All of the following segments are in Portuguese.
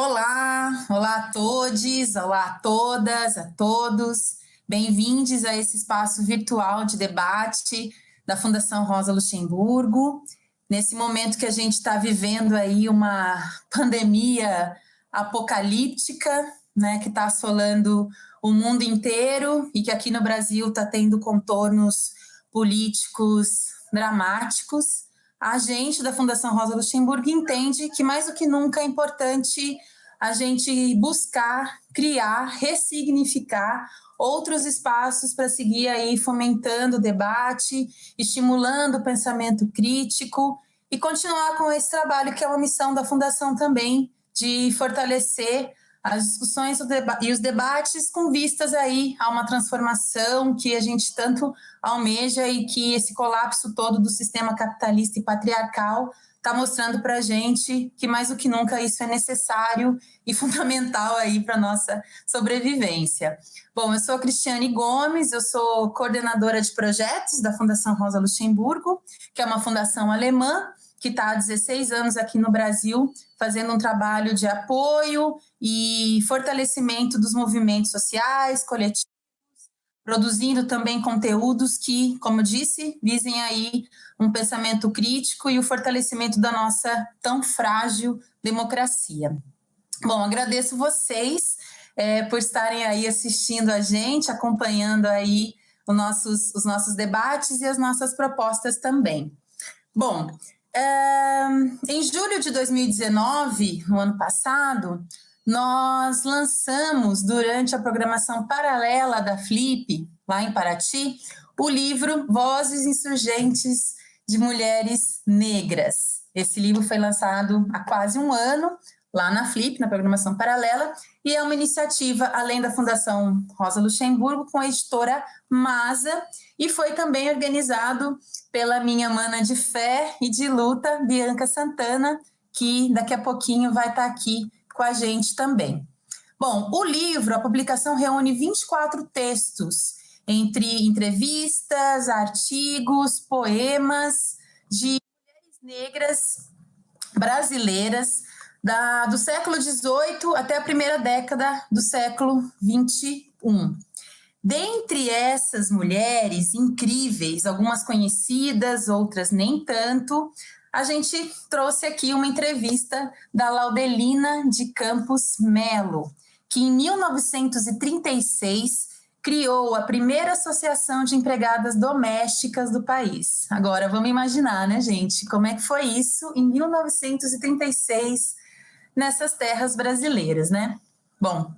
Olá, olá a todos, olá a todas, a todos. Bem-vindos a esse espaço virtual de debate da Fundação Rosa Luxemburgo. Nesse momento que a gente está vivendo aí uma pandemia apocalíptica, né, que está assolando o mundo inteiro e que aqui no Brasil está tendo contornos políticos dramáticos a gente da Fundação Rosa Luxemburgo entende que mais do que nunca é importante a gente buscar, criar, ressignificar outros espaços para seguir aí fomentando o debate, estimulando o pensamento crítico e continuar com esse trabalho que é uma missão da Fundação também de fortalecer as discussões e os debates com vistas aí a uma transformação que a gente tanto almeja e que esse colapso todo do sistema capitalista e patriarcal está mostrando para a gente que mais do que nunca isso é necessário e fundamental aí para nossa sobrevivência. Bom, eu sou a Cristiane Gomes, eu sou coordenadora de projetos da Fundação Rosa Luxemburgo, que é uma fundação alemã que está há 16 anos aqui no Brasil, fazendo um trabalho de apoio e fortalecimento dos movimentos sociais, coletivos, produzindo também conteúdos que, como disse, visem aí um pensamento crítico e o fortalecimento da nossa tão frágil democracia. Bom, agradeço vocês é, por estarem aí assistindo a gente, acompanhando aí os nossos, os nossos debates e as nossas propostas também. Bom, em julho de 2019, no ano passado, nós lançamos, durante a programação paralela da Flip, lá em Paraty, o livro Vozes Insurgentes de Mulheres Negras. Esse livro foi lançado há quase um ano, lá na Flip, na programação paralela, e é uma iniciativa, além da Fundação Rosa Luxemburgo, com a editora Masa, e foi também organizado pela minha mana de fé e de luta, Bianca Santana, que daqui a pouquinho vai estar aqui com a gente também. Bom, o livro, a publicação reúne 24 textos, entre entrevistas, artigos, poemas de mulheres negras brasileiras da, do século XVIII até a primeira década do século XXI. Dentre essas mulheres incríveis, algumas conhecidas, outras nem tanto, a gente trouxe aqui uma entrevista da Laudelina de Campos Melo, que em 1936 criou a primeira associação de empregadas domésticas do país. Agora vamos imaginar, né, gente, como é que foi isso em 1936 nessas terras brasileiras, né? Bom,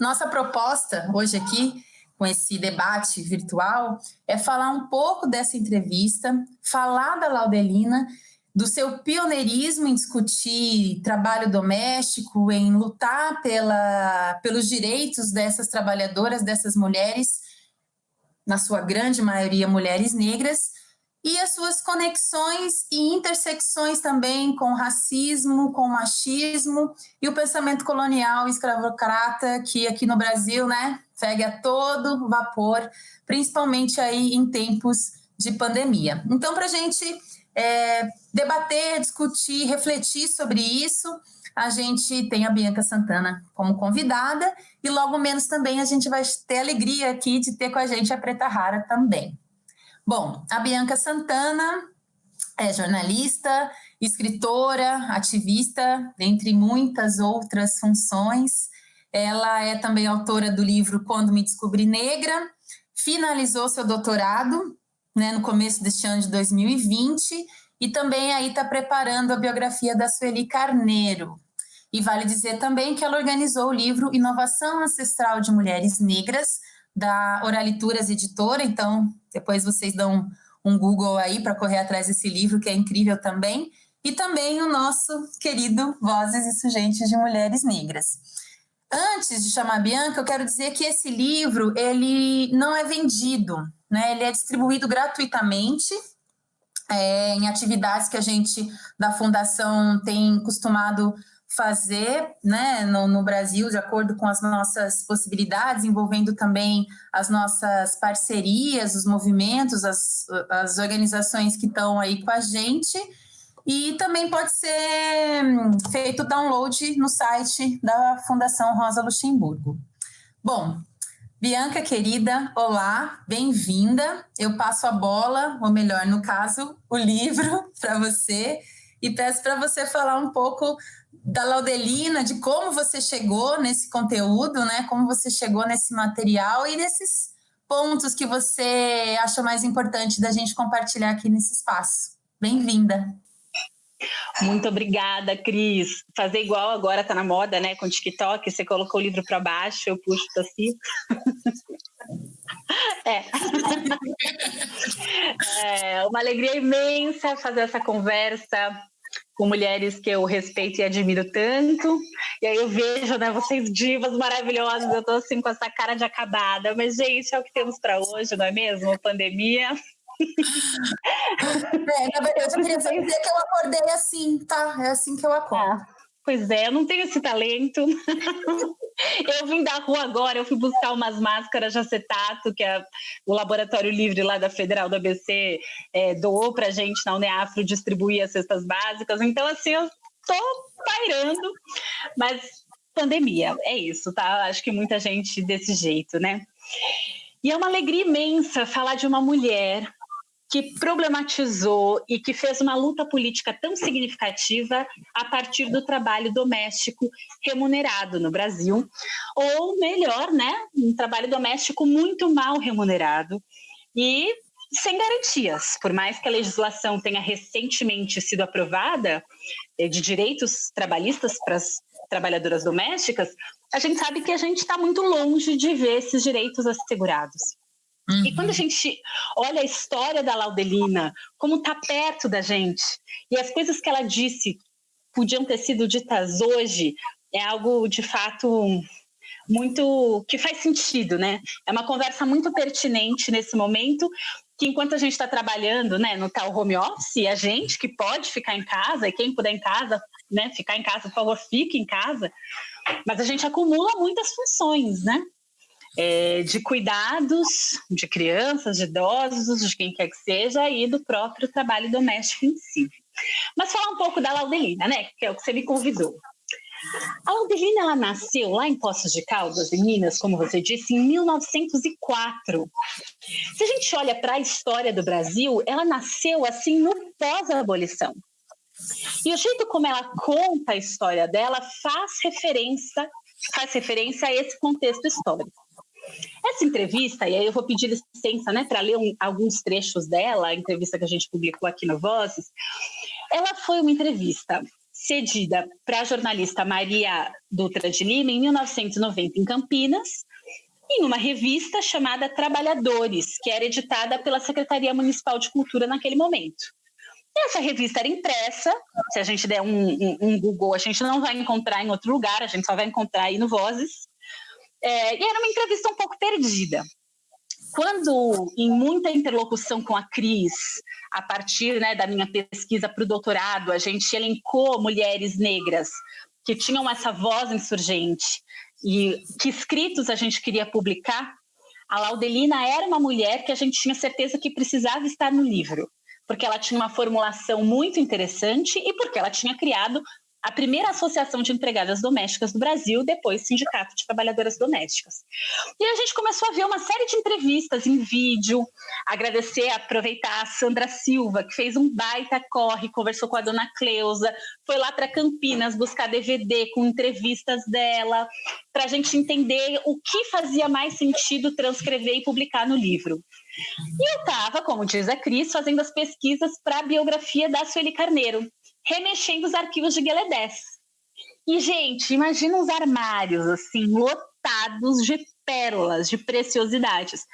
nossa proposta hoje aqui com esse debate virtual é falar um pouco dessa entrevista, falar da Laudelina, do seu pioneirismo em discutir trabalho doméstico, em lutar pela, pelos direitos dessas trabalhadoras, dessas mulheres, na sua grande maioria mulheres negras, e as suas conexões e intersecções também com racismo, com machismo e o pensamento colonial escravocrata que aqui no Brasil, né, segue a todo vapor, principalmente aí em tempos de pandemia. Então, para a gente é, debater, discutir, refletir sobre isso, a gente tem a Bianca Santana como convidada e logo menos também a gente vai ter alegria aqui de ter com a gente a Preta Rara também. Bom, a Bianca Santana é jornalista, escritora, ativista, dentre muitas outras funções. Ela é também autora do livro Quando Me Descobri Negra, finalizou seu doutorado né, no começo deste ano de 2020 e também aí está preparando a biografia da Sueli Carneiro. E vale dizer também que ela organizou o livro Inovação Ancestral de Mulheres Negras, da Oralituras Editora, então depois vocês dão um Google aí para correr atrás desse livro, que é incrível também, e também o nosso querido Vozes e Sugentes de Mulheres Negras. Antes de chamar a Bianca, eu quero dizer que esse livro, ele não é vendido, né? ele é distribuído gratuitamente é, em atividades que a gente da Fundação tem costumado fazer né, no, no, Brasil, de acordo com as nossas possibilidades, envolvendo também as nossas parcerias, os movimentos, as, as organizações que estão aí com a gente. E também pode ser hum, feito download no site da Fundação Rosa Luxemburgo. Bom, Bianca querida, olá, bem-vinda. Eu passo a bola, ou melhor, no caso, o livro para você e peço para você falar um pouco da Laudelina, de como você chegou nesse conteúdo, né? Como você chegou nesse material e desses pontos que você acha mais importante da gente compartilhar aqui nesse espaço. Bem-vinda. Muito obrigada, Cris. Fazer igual agora tá na moda, né? Com o TikTok, você colocou o livro para baixo, eu puxo para cima. é. é uma alegria imensa fazer essa conversa com mulheres que eu respeito e admiro tanto. E aí eu vejo, né, vocês divas maravilhosas, eu tô assim com essa cara de acabada, mas gente, é o que temos para hoje, não é mesmo? Pandemia. É, na verdade, eu queria dizer que eu acordei assim, tá? É assim que eu acordo. Ah, pois é, eu não tenho esse talento. eu vim da rua agora, eu fui buscar umas máscaras de acetato que a, o Laboratório Livre lá da Federal do ABC é, doou pra gente na Uneafro distribuir as cestas básicas. Então, assim, eu tô pairando, mas pandemia, é isso, tá? Acho que muita gente desse jeito, né? E é uma alegria imensa falar de uma mulher que problematizou e que fez uma luta política tão significativa a partir do trabalho doméstico remunerado no Brasil, ou melhor, né, um trabalho doméstico muito mal remunerado e sem garantias. Por mais que a legislação tenha recentemente sido aprovada eh, de direitos trabalhistas para as trabalhadoras domésticas, a gente sabe que a gente está muito longe de ver esses direitos assegurados. Uhum. E quando a gente olha a história da Laudelina, como está perto da gente, e as coisas que ela disse podiam ter sido ditas hoje, é algo de fato muito que faz sentido, né? É uma conversa muito pertinente nesse momento, que enquanto a gente está trabalhando, né, no tal home office, a gente que pode ficar em casa, e quem puder em casa, né, ficar em casa, por favor, fique em casa, mas a gente acumula muitas funções, né? É, de cuidados de crianças, de idosos, de quem quer que seja, e do próprio trabalho doméstico em si. Mas falar um pouco da Laudelina, né, que é o que você me convidou. A Laudelina ela nasceu lá em Poços de Caldas, em Minas, como você disse, em 1904. Se a gente olha para a história do Brasil, ela nasceu assim no pós-abolição. E o jeito como ela conta a história dela faz referência, faz referência a esse contexto histórico. Essa entrevista, e aí eu vou pedir licença né, para ler um, alguns trechos dela, a entrevista que a gente publicou aqui no Vozes, ela foi uma entrevista cedida para a jornalista Maria Dutra de Lima em 1990 em Campinas, em uma revista chamada Trabalhadores, que era editada pela Secretaria Municipal de Cultura naquele momento. Essa revista era impressa, se a gente der um, um, um Google, a gente não vai encontrar em outro lugar, a gente só vai encontrar aí no Vozes. É, e era uma entrevista um pouco perdida. Quando, em muita interlocução com a Cris, a partir né, da minha pesquisa para o doutorado, a gente elencou mulheres negras que tinham essa voz insurgente e que escritos a gente queria publicar, a Laudelina era uma mulher que a gente tinha certeza que precisava estar no livro, porque ela tinha uma formulação muito interessante e porque ela tinha criado a primeira associação de empregadas domésticas do Brasil, depois Sindicato de Trabalhadoras Domésticas. E a gente começou a ver uma série de entrevistas em vídeo, agradecer, aproveitar a Sandra Silva, que fez um baita corre, conversou com a dona Cleusa, foi lá para Campinas buscar DVD com entrevistas dela, para a gente entender o que fazia mais sentido transcrever e publicar no livro. E eu estava, como diz a Cris, fazendo as pesquisas para a biografia da Sueli Carneiro, remexendo os arquivos de Gueledés. E, gente, imagina uns armários, assim, lotados de pérolas, de preciosidades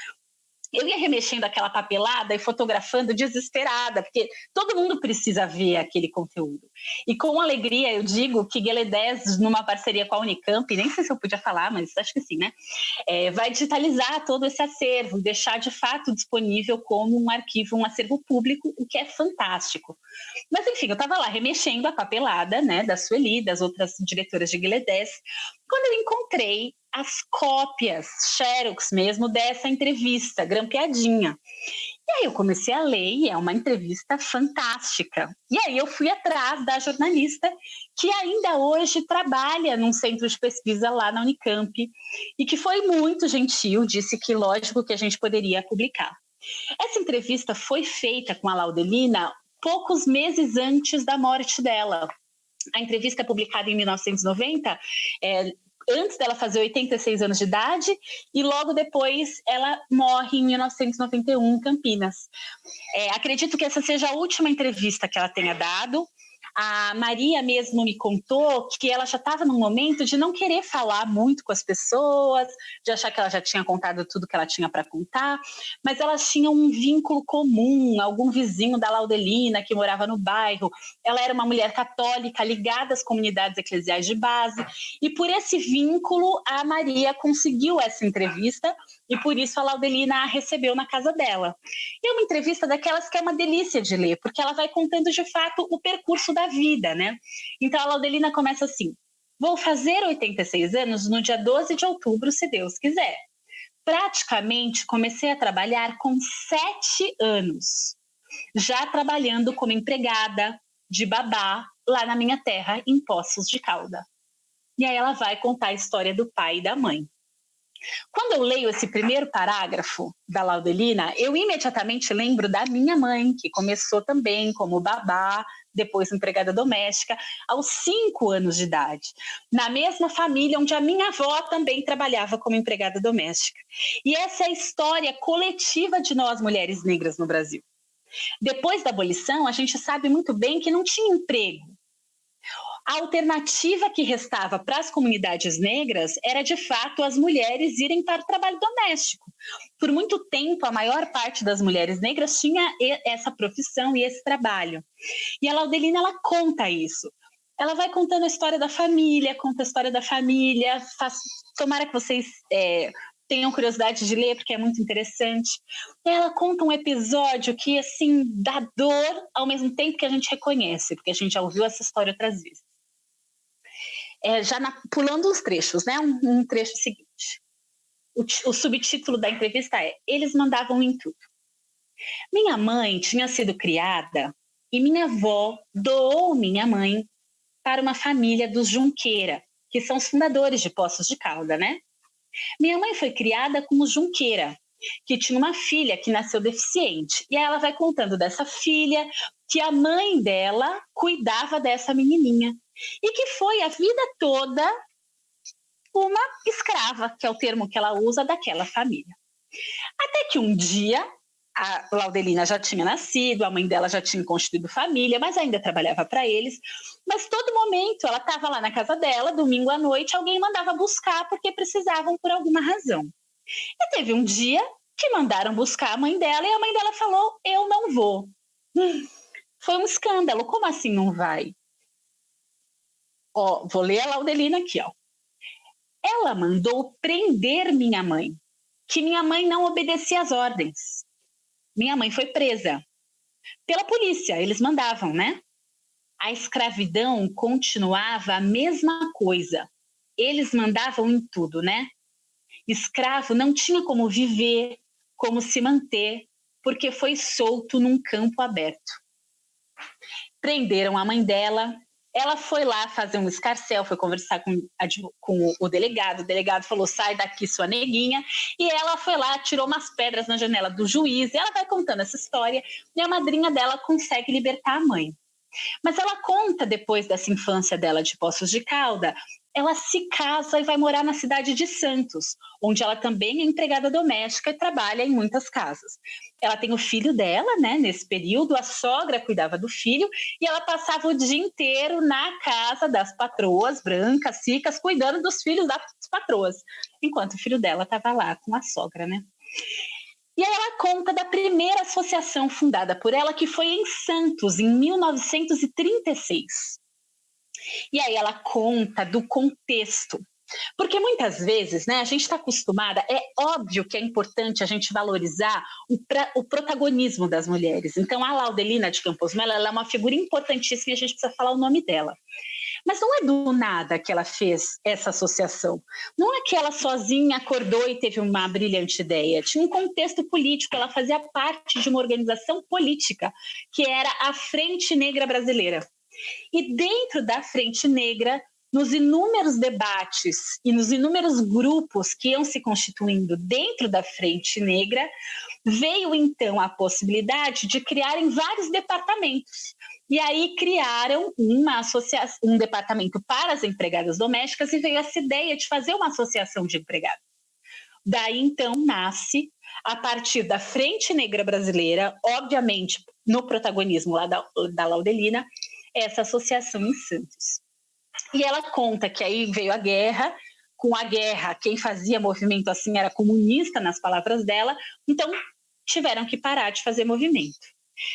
eu ia remexendo aquela papelada e fotografando desesperada, porque todo mundo precisa ver aquele conteúdo. E com alegria eu digo que Gueledés, numa parceria com a Unicamp, nem sei se eu podia falar, mas acho que sim, né? É, vai digitalizar todo esse acervo, deixar de fato disponível como um arquivo, um acervo público, o que é fantástico. Mas enfim, eu estava lá remexendo a papelada, né, da Sueli, das outras diretoras de Gueledés, quando eu encontrei as cópias, xerox mesmo, dessa entrevista, grampeadinha. E aí eu comecei a ler e é uma entrevista fantástica. E aí eu fui atrás da jornalista que ainda hoje trabalha num centro de pesquisa lá na Unicamp e que foi muito gentil, disse que lógico que a gente poderia publicar. Essa entrevista foi feita com a Laudelina poucos meses antes da morte dela. A entrevista é publicada em 1990 é, antes dela fazer 86 anos de idade e logo depois ela morre em 1991 em Campinas. É, acredito que essa seja a última entrevista que ela tenha dado. A Maria mesmo me contou que ela já estava num momento de não querer falar muito com as pessoas, de achar que ela já tinha contado tudo que ela tinha para contar, mas elas tinham um vínculo comum, algum vizinho da Laudelina que morava no bairro. Ela era uma mulher católica ligada às comunidades eclesiais de base, e por esse vínculo a Maria conseguiu essa entrevista e por isso a Laudelina a recebeu na casa dela. E é uma entrevista daquelas que é uma delícia de ler, porque ela vai contando de fato o percurso da vida, né? Então a Laudelina começa assim: Vou fazer 86 anos no dia 12 de outubro, se Deus quiser. Praticamente comecei a trabalhar com sete anos, já trabalhando como empregada de babá lá na minha terra, em Poços de Calda. E aí ela vai contar a história do pai e da mãe. Quando eu leio esse primeiro parágrafo da Laudelina, eu imediatamente lembro da minha mãe, que começou também como babá, depois empregada doméstica, aos cinco anos de idade, na mesma família onde a minha avó também trabalhava como empregada doméstica. E essa é a história coletiva de nós mulheres negras no Brasil. Depois da abolição, a gente sabe muito bem que não tinha emprego, a alternativa que restava para as comunidades negras era, de fato, as mulheres irem para o trabalho doméstico. Por muito tempo, a maior parte das mulheres negras tinha essa profissão e esse trabalho. E a Laudelina, ela conta isso. Ela vai contando a história da família, conta a história da família. Faz... Tomara que vocês é, tenham curiosidade de ler, porque é muito interessante. Ela conta um episódio que, assim, dá dor ao mesmo tempo que a gente reconhece, porque a gente já ouviu essa história outras vezes é, já na, pulando os trechos, né? Um, um trecho seguinte. O, o subtítulo da entrevista é: Eles mandavam em tudo. Minha mãe tinha sido criada e minha avó doou minha mãe para uma família dos Junqueira, que são os fundadores de Poços de Calda, né? Minha mãe foi criada como Junqueira, que tinha uma filha que nasceu deficiente. E aí ela vai contando dessa filha, que a mãe dela cuidava dessa menininha e que foi a vida toda uma escrava, que é o termo que ela usa daquela família. Até que um dia a Laudelina já tinha nascido, a mãe dela já tinha constituído família, mas ainda trabalhava para eles. Mas todo momento ela estava lá na casa dela, domingo à noite, alguém mandava buscar porque precisavam por alguma razão. E teve um dia que mandaram buscar a mãe dela e a mãe dela falou: Eu não vou. Foi um escândalo. Como assim não vai? Ó, vou ler a Laudelina aqui, ó. Ela mandou prender minha mãe, que minha mãe não obedecia às ordens. Minha mãe foi presa pela polícia, eles mandavam, né? A escravidão continuava a mesma coisa. Eles mandavam em tudo, né? Escravo não tinha como viver, como se manter, porque foi solto num campo aberto. Prenderam a mãe dela, ela foi lá fazer um escarcel, foi conversar com, com, o delegado. O delegado falou: sai daqui, sua neguinha. E ela foi lá, tirou umas pedras na janela do juiz. E ela vai contando essa história. E a madrinha dela consegue libertar a mãe. Mas ela conta depois dessa infância dela de Poços de Calda ela se casa e vai morar na cidade de Santos, onde ela também é empregada doméstica e trabalha em muitas casas. Ela tem o filho dela, né? Nesse período, a sogra cuidava do filho e ela passava o dia inteiro na casa das patroas brancas, ricas, cuidando dos filhos das patroas, enquanto o filho dela estava lá com a sogra, né? E aí ela conta da primeira associação fundada por ela, que foi em Santos, em 1936. E aí ela conta do contexto. Porque muitas vezes, né, a gente está acostumada, é óbvio que é importante a gente valorizar o, pra, o protagonismo das mulheres. Então, a Laudelina de Campos Melo é uma figura importantíssima e a gente precisa falar o nome dela. Mas não é do nada que ela fez essa associação. Não é que ela sozinha acordou e teve uma brilhante ideia. Tinha um contexto político, ela fazia parte de uma organização política, que era a Frente Negra Brasileira. E dentro da Frente Negra, nos inúmeros debates e nos inúmeros grupos que iam se constituindo dentro da Frente Negra, veio então a possibilidade de criarem vários departamentos. E aí criaram uma associação, um departamento para as empregadas domésticas e veio essa ideia de fazer uma associação de empregados. Daí então nasce, a partir da Frente Negra Brasileira, obviamente no protagonismo lá da, da Laudelina, essa associação em Santos. E ela conta que aí veio a guerra, com a guerra, quem fazia movimento assim era comunista, nas palavras dela, então tiveram que parar de fazer movimento.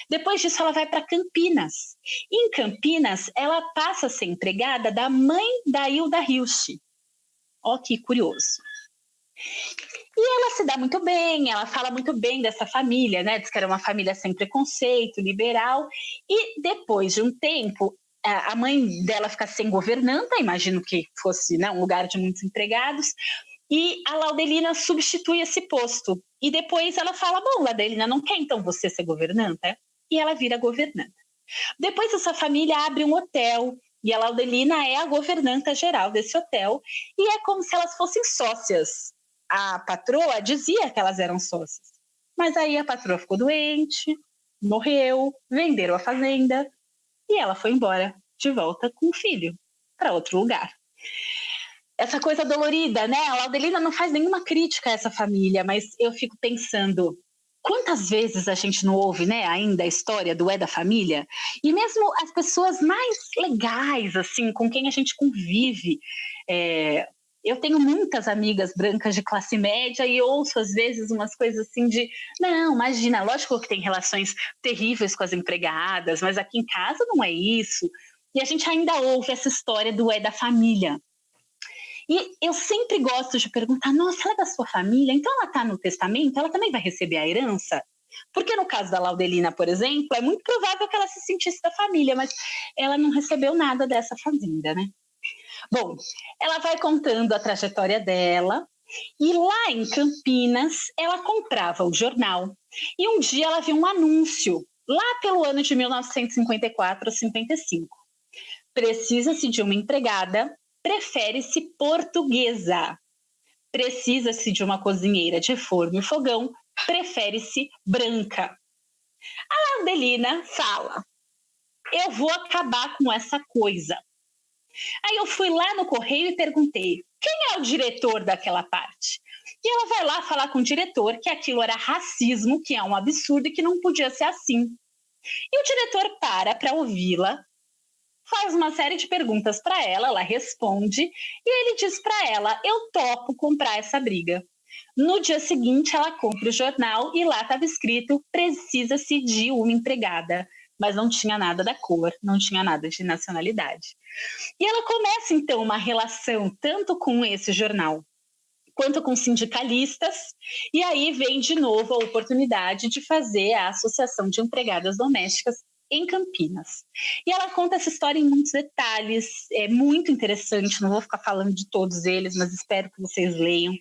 Depois disso, ela vai para Campinas. Em Campinas, ela passa a ser empregada da mãe da Hilda Hilst. Ó, que curioso. E ela se dá muito bem, ela fala muito bem dessa família, né? Diz que era uma família sem preconceito, liberal. E depois de um tempo, a mãe dela fica sem governanta, imagino que fosse né, um lugar de muitos empregados, e a Laudelina substitui esse posto. E depois ela fala: Bom, Laudelina não quer então você ser governanta? E ela vira governanta. Depois essa família abre um hotel e a Laudelina é a governanta geral desse hotel e é como se elas fossem sócias. A patroa dizia que elas eram sócias, mas aí a patroa ficou doente, morreu, venderam a fazenda e ela foi embora de volta com o filho para outro lugar. Essa coisa dolorida, né? A Laudelina não faz nenhuma crítica a essa família, mas eu fico pensando quantas vezes a gente não ouve, né, ainda a história do é da família? E mesmo as pessoas mais legais, assim, com quem a gente convive, é, eu tenho muitas amigas brancas de classe média e ouço às vezes umas coisas assim de não, imagina, lógico que tem relações terríveis com as empregadas, mas aqui em casa não é isso. E a gente ainda ouve essa história do é da família. E eu sempre gosto de perguntar: nossa, ela é da sua família? Então ela está no testamento? Ela também vai receber a herança? Porque no caso da Laudelina, por exemplo, é muito provável que ela se sentisse da família, mas ela não recebeu nada dessa fazenda, né? Bom, ela vai contando a trajetória dela. E lá em Campinas, ela comprava o jornal. E um dia ela viu um anúncio, lá pelo ano de 1954 55. Precisa-se de uma empregada, prefere-se portuguesa. Precisa-se de uma cozinheira de forno e fogão, prefere-se branca. A Adelina fala: Eu vou acabar com essa coisa. Aí eu fui lá no correio e perguntei: quem é o diretor daquela parte? E ela vai lá falar com o diretor que aquilo era racismo, que é um absurdo e que não podia ser assim. E o diretor para para ouvi-la, faz uma série de perguntas para ela, ela responde e ele diz para ela: Eu topo comprar essa briga. No dia seguinte, ela compra o jornal e lá estava escrito: precisa-se de uma empregada mas não tinha nada da cor, não tinha nada de nacionalidade. E ela começa então uma relação tanto com esse jornal quanto com sindicalistas, e aí vem de novo a oportunidade de fazer a Associação de Empregadas Domésticas em Campinas. E ela conta essa história em muitos detalhes, é muito interessante, não vou ficar falando de todos eles, mas espero que vocês leiam.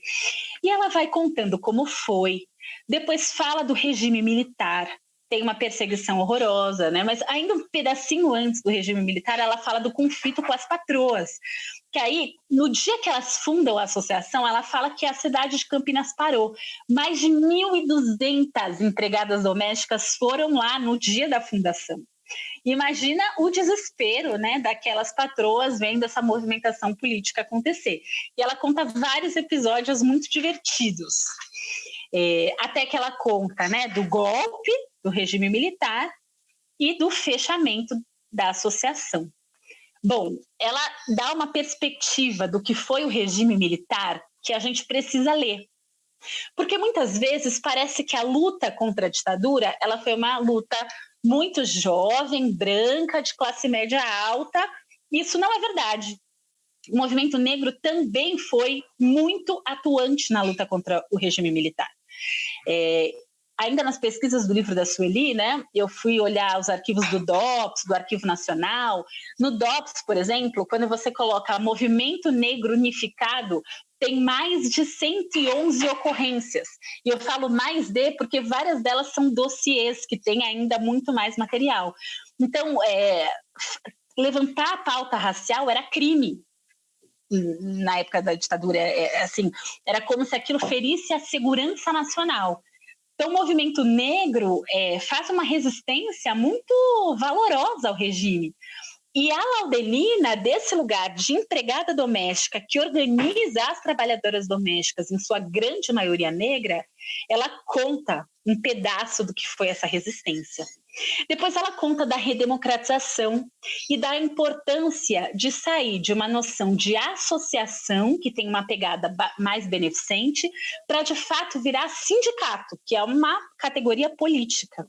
E ela vai contando como foi, depois fala do regime militar, tem uma perseguição horrorosa, né? Mas ainda um pedacinho antes do regime militar, ela fala do conflito com as patroas. Que aí, no dia que elas fundam a associação, ela fala que a cidade de Campinas parou. Mais de 1.200 empregadas domésticas foram lá no dia da fundação. Imagina o desespero né, daquelas patroas vendo essa movimentação política acontecer. E ela conta vários episódios muito divertidos. É, até que ela conta né, do golpe do regime militar e do fechamento da associação. Bom, ela dá uma perspectiva do que foi o regime militar que a gente precisa ler. Porque muitas vezes parece que a luta contra a ditadura, ela foi uma luta muito jovem, branca, de classe média alta. Isso não é verdade. O movimento negro também foi muito atuante na luta contra o regime militar. É, ainda nas pesquisas do livro da Sueli, né, eu fui olhar os arquivos do DOPS, do Arquivo Nacional. No DOPS, por exemplo, quando você coloca Movimento Negro Unificado, tem mais de 111 ocorrências. E eu falo mais de porque várias delas são dossiês que têm ainda muito mais material. Então, é, levantar a pauta racial era crime na época da ditadura, é, é, assim, era como se aquilo ferisse a segurança nacional. Então, o movimento negro é, faz uma resistência muito valorosa ao regime. E a Laudelina, desse lugar de empregada doméstica, que organiza as trabalhadoras domésticas, em sua grande maioria negra, ela conta um pedaço do que foi essa resistência. Depois ela conta da redemocratização e da importância de sair de uma noção de associação, que tem uma pegada mais beneficente, para de fato virar sindicato, que é uma categoria política.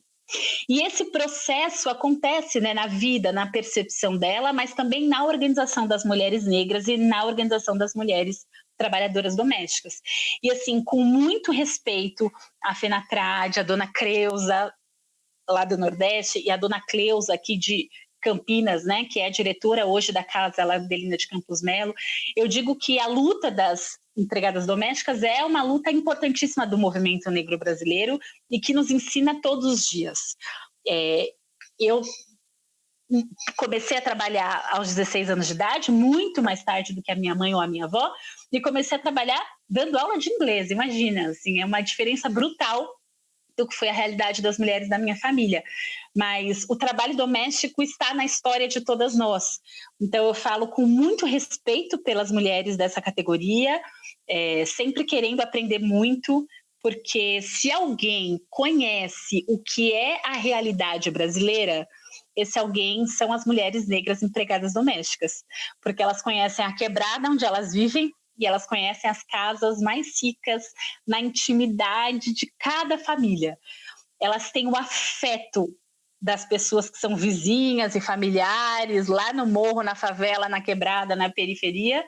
E esse processo acontece né, na vida, na percepção dela, mas também na organização das mulheres negras e na organização das mulheres trabalhadoras domésticas. E assim, com muito respeito à Fenatrade, à dona Creuza, lá do Nordeste, e a dona Cleusa aqui de Campinas, né, que é a diretora hoje da Casa Laudelina de Campos Melo, eu digo que a luta das empregadas domésticas é uma luta importantíssima do movimento negro brasileiro e que nos ensina todos os dias. É, eu comecei a trabalhar aos 16 anos de idade, muito mais tarde do que a minha mãe ou a minha avó, e comecei a trabalhar dando aula de inglês. Imagina, assim, é uma diferença brutal do que foi a realidade das mulheres da minha família. Mas o trabalho doméstico está na história de todas nós. Então eu falo com muito respeito pelas mulheres dessa categoria, é, sempre querendo aprender muito, porque se alguém conhece o que é a realidade brasileira, esse alguém são as mulheres negras empregadas domésticas, porque elas conhecem a quebrada onde elas vivem e elas conhecem as casas mais ricas na intimidade de cada família. Elas têm o afeto das pessoas que são vizinhas e familiares lá no morro, na favela, na quebrada, na periferia,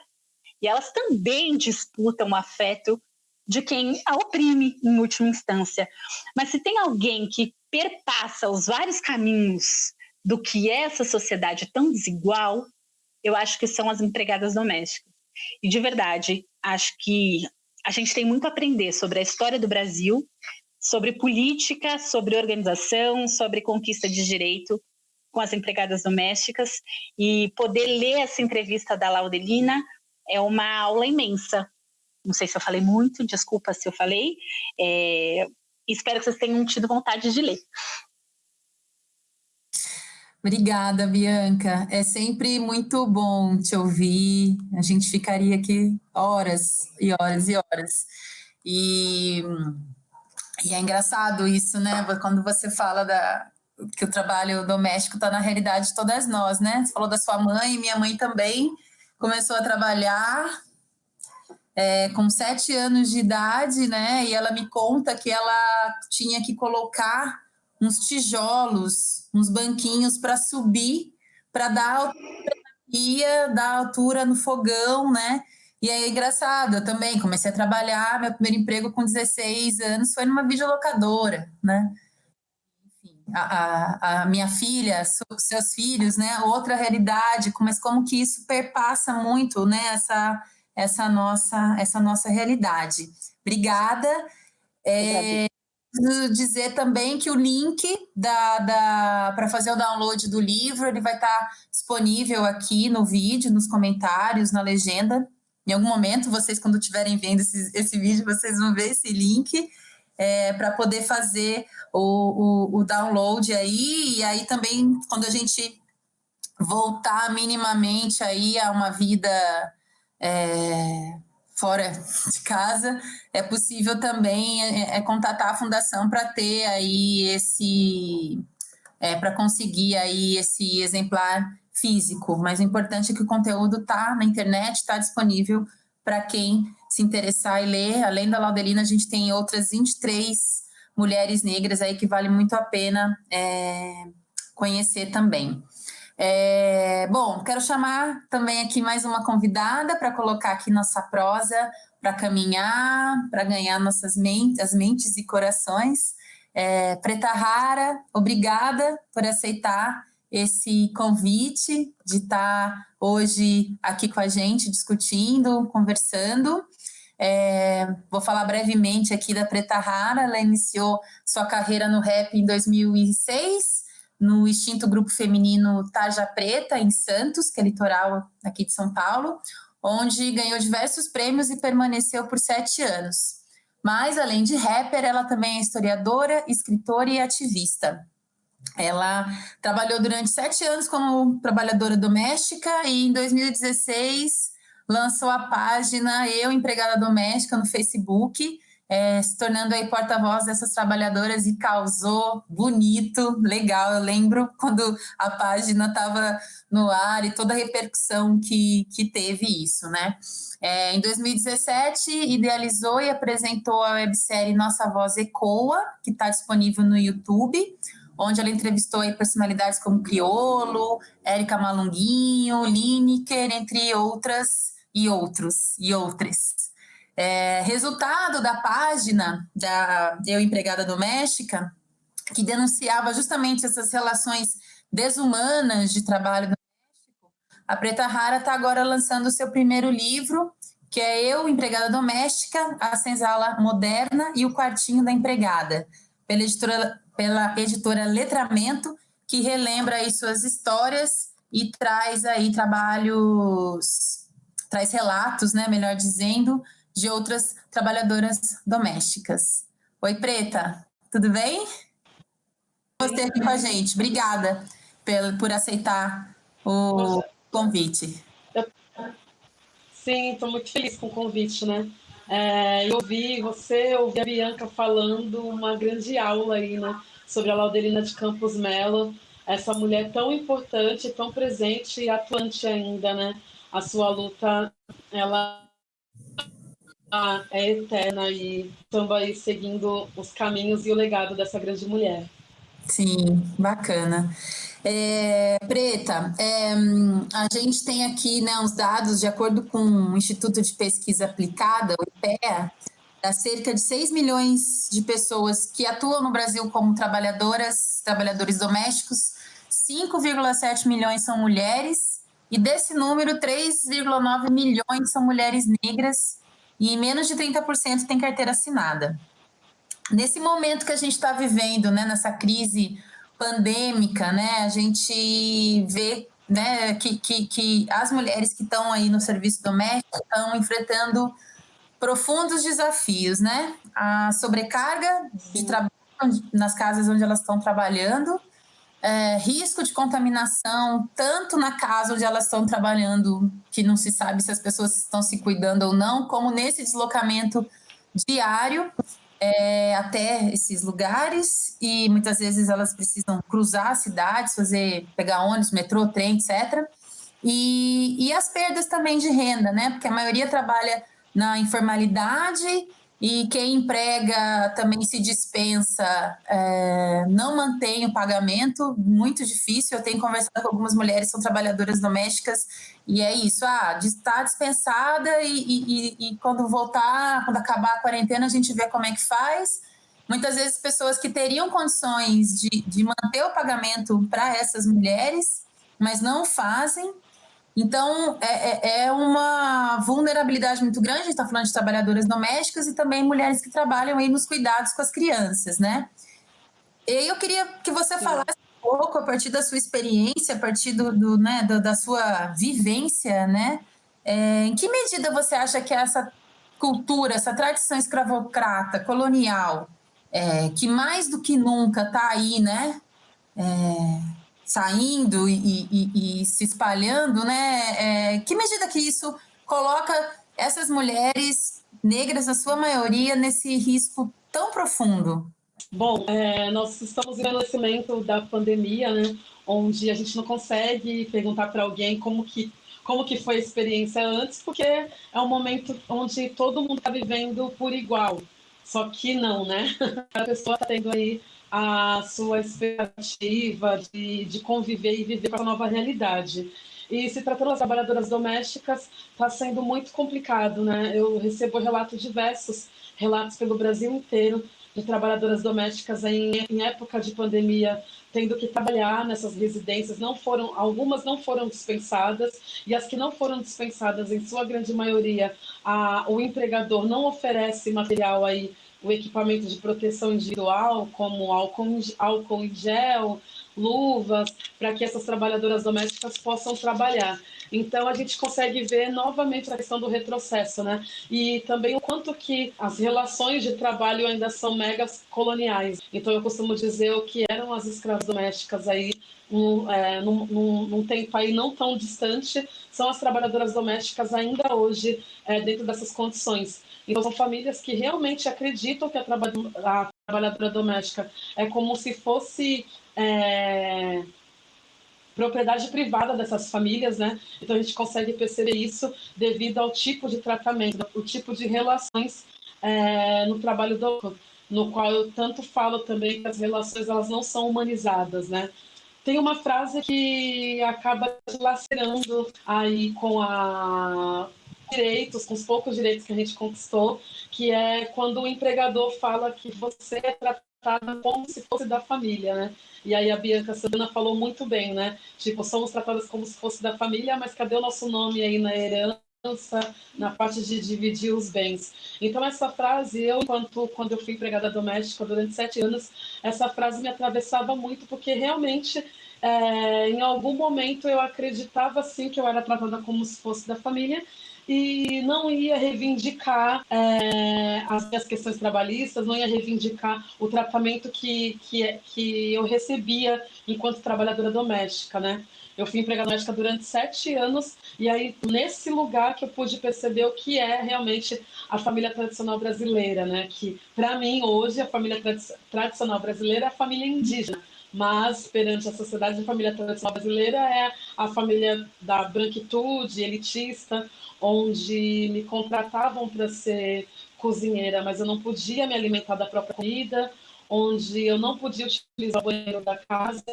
e elas também disputam o afeto de quem a oprime em última instância. Mas se tem alguém que perpassa os vários caminhos do que é essa sociedade tão desigual, eu acho que são as empregadas domésticas. E de verdade, acho que a gente tem muito a aprender sobre a história do Brasil, sobre política, sobre organização, sobre conquista de direito com as empregadas domésticas e poder ler essa entrevista da Laudelina é uma aula imensa. Não sei se eu falei muito, desculpa se eu falei. É, espero que vocês tenham tido vontade de ler. Obrigada, Bianca. É sempre muito bom te ouvir. A gente ficaria aqui horas e horas e horas. E, e é engraçado isso, né? Quando você fala da, que o trabalho doméstico está na realidade de todas nós, né? Você falou da sua mãe, minha mãe também começou a trabalhar é, com sete anos de idade, né? E ela me conta que ela tinha que colocar uns tijolos, uns banquinhos para subir, para dar ia dar altura no fogão, né? E aí engraçado, eu também comecei a trabalhar, meu primeiro emprego com 16 anos foi numa videolocadora, né? a, a, a, minha filha, seus filhos, né? Outra realidade, mas como que isso perpassa muito, né? Essa, essa nossa, essa nossa realidade. Obrigada. É, dizer também que o link da, da para fazer o download do livro ele vai estar disponível aqui no vídeo, nos comentários, na legenda. Em algum momento, vocês, quando estiverem vendo esse, esse vídeo, vocês vão ver esse link é, para poder fazer o, o, o download aí, e aí também quando a gente voltar minimamente aí a uma vida é, fora de casa, é possível também é, é contatar a fundação para ter aí esse, é, para conseguir aí esse exemplar físico, mas o importante é que o conteúdo está na internet, está disponível para quem se interessar e ler. Além da Laudelina, a gente tem outras 23 mulheres negras aí que vale muito a pena é, conhecer também. É, bom, quero chamar também aqui mais uma convidada para colocar aqui nossa prosa, para caminhar, para ganhar nossas mentes, as mentes e corações. É, Preta Rara, obrigada por aceitar esse convite de estar hoje aqui com a gente, discutindo, conversando. É, vou falar brevemente aqui da Preta Rara, ela iniciou sua carreira no rap em 2006, no extinto grupo feminino Tarja Preta, em Santos, que é litoral aqui de São Paulo, onde ganhou diversos prêmios e permaneceu por sete anos. Mas, além de rapper, ela também é historiadora, escritora e ativista. Ela trabalhou durante sete anos como trabalhadora doméstica e em 2016 lançou a página Eu Empregada Doméstica no Facebook, é, se tornando aí porta-voz dessas trabalhadoras e causou bonito, legal. Eu lembro quando a página estava no ar e toda a repercussão que, que teve isso, né? É, em 2017, idealizou e apresentou a websérie Nossa Voz Ecoa, que está disponível no YouTube, onde ela entrevistou aí personalidades como Criolo, Érica Malunguinho, Lineker, entre outras e outros e outras. É, resultado da página da Eu Empregada Doméstica, que denunciava justamente essas relações desumanas de trabalho doméstico, a Preta Rara está agora lançando o seu primeiro livro, que é Eu, Empregada Doméstica, a Senzala Moderna e o Quartinho da Empregada, pela editora pela editora Letramento, que relembra aí suas histórias e traz aí trabalhos, traz relatos, né, melhor dizendo, de outras trabalhadoras domésticas. Oi, Preta, tudo bem? Você aqui com a gente. Obrigada por, aceitar o convite. Sim, estou muito feliz com o convite, né? É, eu ouvi você, ouvi a Bianca falando uma grande aula aí, né? sobre a Laudelina de Campos Melo, essa mulher tão importante, tão presente e atuante ainda, né? A sua luta, ela é eterna e estamos aí seguindo os caminhos e o legado dessa grande mulher. Sim, bacana. É, Preta, é, a gente tem aqui né, uns dados, de acordo com o Instituto de Pesquisa Aplicada, o IPEA, das cerca de 6 milhões de pessoas que atuam no Brasil como trabalhadoras, trabalhadores domésticos, 5,7 milhões são mulheres, e desse número, 3,9 milhões são mulheres negras, e menos de 30% tem carteira assinada. Nesse momento que a gente está vivendo, né, nessa crise pandêmica, né, a gente vê né, que, que, que as mulheres que estão aí no serviço doméstico estão enfrentando profundos desafios, né? A sobrecarga de trabalho nas casas onde elas estão trabalhando, é, risco de contaminação, tanto na casa onde elas estão trabalhando, que não se sabe se as pessoas estão se cuidando ou não, como nesse deslocamento diário é, até esses lugares, e muitas vezes elas precisam cruzar cidades, fazer, pegar ônibus, metrô, trem, etc. E, e as perdas também de renda, né? Porque a maioria trabalha na informalidade e quem emprega também se dispensa, é, não mantém o pagamento, muito difícil. Eu tenho conversado com algumas mulheres que são trabalhadoras domésticas e é isso, ah, está dispensada e, e, e, quando voltar, quando acabar a quarentena, a gente vê como é que faz. Muitas vezes pessoas que teriam condições de, de manter o pagamento para essas mulheres, mas não fazem, então, é, é, é uma vulnerabilidade muito grande, a gente está falando de trabalhadoras domésticas e também mulheres que trabalham aí nos cuidados com as crianças, né? E eu queria que você falasse um pouco, a partir da sua experiência, a partir do, do né, do, da sua vivência, né? É, em que medida você acha que essa cultura, essa tradição escravocrata, colonial, é, que mais do que nunca está aí, né? É, saindo e, e, e se espalhando, né? É, que medida que isso coloca essas mulheres negras, a sua maioria, nesse risco tão profundo? Bom, é, nós estamos no envelhecimento da pandemia, né? Onde a gente não consegue perguntar para alguém como que como que foi a experiência antes, porque é um momento onde todo mundo está vivendo por igual. Só que não, né? A pessoa está tendo aí a sua expectativa de, de conviver e viver com a nova realidade. E se tratando das trabalhadoras domésticas, está sendo muito complicado, né? Eu recebo relatos diversos, relatos pelo Brasil inteiro, de trabalhadoras domésticas em, em época de pandemia tendo que trabalhar nessas residências, não foram, algumas não foram dispensadas, e as que não foram dispensadas, em sua grande maioria, a, o empregador não oferece material aí, o equipamento de proteção individual, como álcool, em gel, luvas, para que essas trabalhadoras domésticas possam trabalhar. Então a gente consegue ver novamente a questão do retrocesso, né? E também o quanto que as relações de trabalho ainda são megas coloniais. Então eu costumo dizer o que eram as escravas domésticas aí num, é, num, num, num, tempo aí não tão distante, são as trabalhadoras domésticas ainda hoje é, dentro dessas condições. Então, são famílias que realmente acreditam que a, traba a trabalhadora doméstica é como se fosse é, propriedade privada dessas famílias, né? Então a gente consegue perceber isso devido ao tipo de tratamento, o tipo de relações é, no trabalho do no qual eu tanto falo também que as relações elas não são humanizadas, né? Tem uma frase que acaba lacerando aí com a direitos, com os poucos direitos que a gente conquistou, que é quando o empregador fala que você é tratada como se fosse da família, né? E aí a Bianca Santana falou muito bem, né? Tipo, somos tratadas como se fosse da família, mas cadê o nosso nome aí na herança? Na parte de dividir os bens. Então, essa frase, eu, enquanto, quando eu fui empregada doméstica durante sete anos, essa frase me atravessava muito, porque realmente, é, em algum momento, eu acreditava, sim, que eu era tratada como se fosse da família, e não ia reivindicar é, as minhas questões trabalhistas, não ia reivindicar o tratamento que, que, que eu recebia enquanto trabalhadora doméstica, né? Eu fui empregada doméstica durante sete anos e aí nesse lugar que eu pude perceber o que é realmente a família tradicional brasileira, né? Que para mim hoje a família tradicional brasileira é a família indígena mas perante a sociedade, a família tradicional brasileira é a família da branquitude, elitista, onde me contratavam para ser cozinheira, mas eu não podia me alimentar da própria comida, onde eu não podia utilizar o banheiro da casa,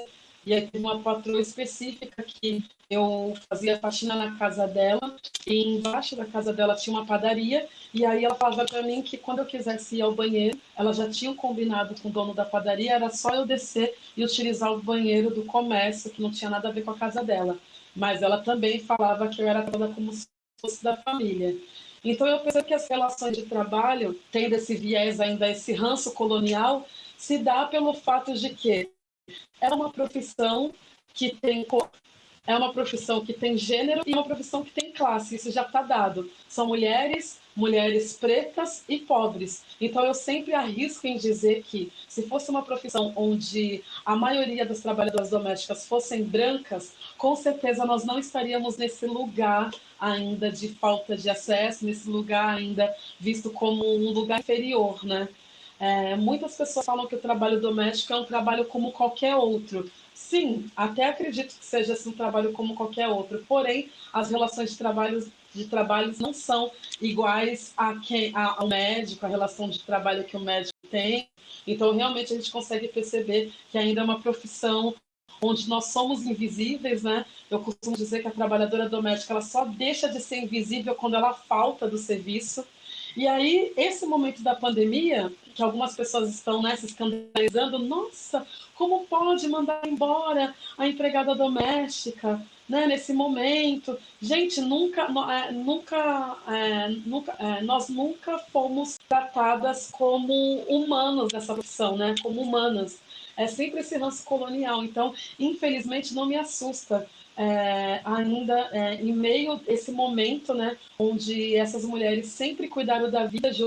e teve uma patroa específica que eu fazia faxina na casa dela, e embaixo da casa dela tinha uma padaria, e aí ela falava para mim que quando eu quisesse ir ao banheiro, ela já tinha combinado com o dono da padaria, era só eu descer e utilizar o banheiro do comércio, que não tinha nada a ver com a casa dela. Mas ela também falava que eu era tratada como se fosse da família. Então eu percebo que as relações de trabalho, tendo esse viés ainda, esse ranço colonial, se dá pelo fato de que é uma profissão que tem é uma profissão que tem gênero e uma profissão que tem classe, isso já está dado. São mulheres, mulheres pretas e pobres. Então eu sempre arrisco em dizer que se fosse uma profissão onde a maioria das trabalhadoras domésticas fossem brancas, com certeza nós não estaríamos nesse lugar ainda de falta de acesso, nesse lugar ainda visto como um lugar inferior, né? É, muitas pessoas falam que o trabalho doméstico é um trabalho como qualquer outro. Sim, até acredito que seja assim, um trabalho como qualquer outro. Porém, as relações de trabalho de trabalhos não são iguais a quem, a, ao médico, a relação de trabalho que o médico tem. Então, realmente, a gente consegue perceber que ainda é uma profissão onde nós somos invisíveis, né? Eu costumo dizer que a trabalhadora doméstica ela só deixa de ser invisível quando ela falta do serviço. E aí, esse momento da pandemia, que algumas pessoas estão né, se escandalizando, nossa, como pode mandar embora a empregada doméstica né, nesse momento? Gente, nunca, é, nunca, é, nunca é, nós nunca fomos tratadas como humanos nessa profissão, né? Como humanas. É sempre esse ranço colonial. Então, infelizmente, não me assusta é, ainda é, em meio a esse momento, né, onde essas mulheres sempre cuidaram da vida de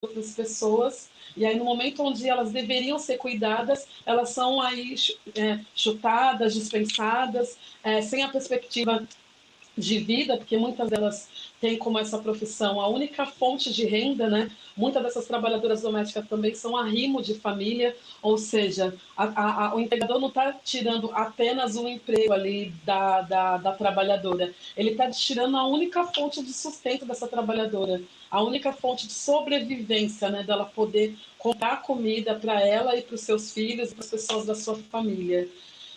outras pessoas, e aí no momento onde elas deveriam ser cuidadas, elas são aí é, chutadas, dispensadas, é, sem a perspectiva de vida, porque muitas delas têm como essa profissão a única fonte de renda, né? Muitas dessas trabalhadoras domésticas também são arrimo de família, ou seja, a, a, o empregador não está tirando apenas o emprego ali da, da, da trabalhadora, ele está tirando a única fonte de sustento dessa trabalhadora, a única fonte de sobrevivência, né? Dela poder comprar comida para ela e para os seus filhos e para as pessoas da sua família.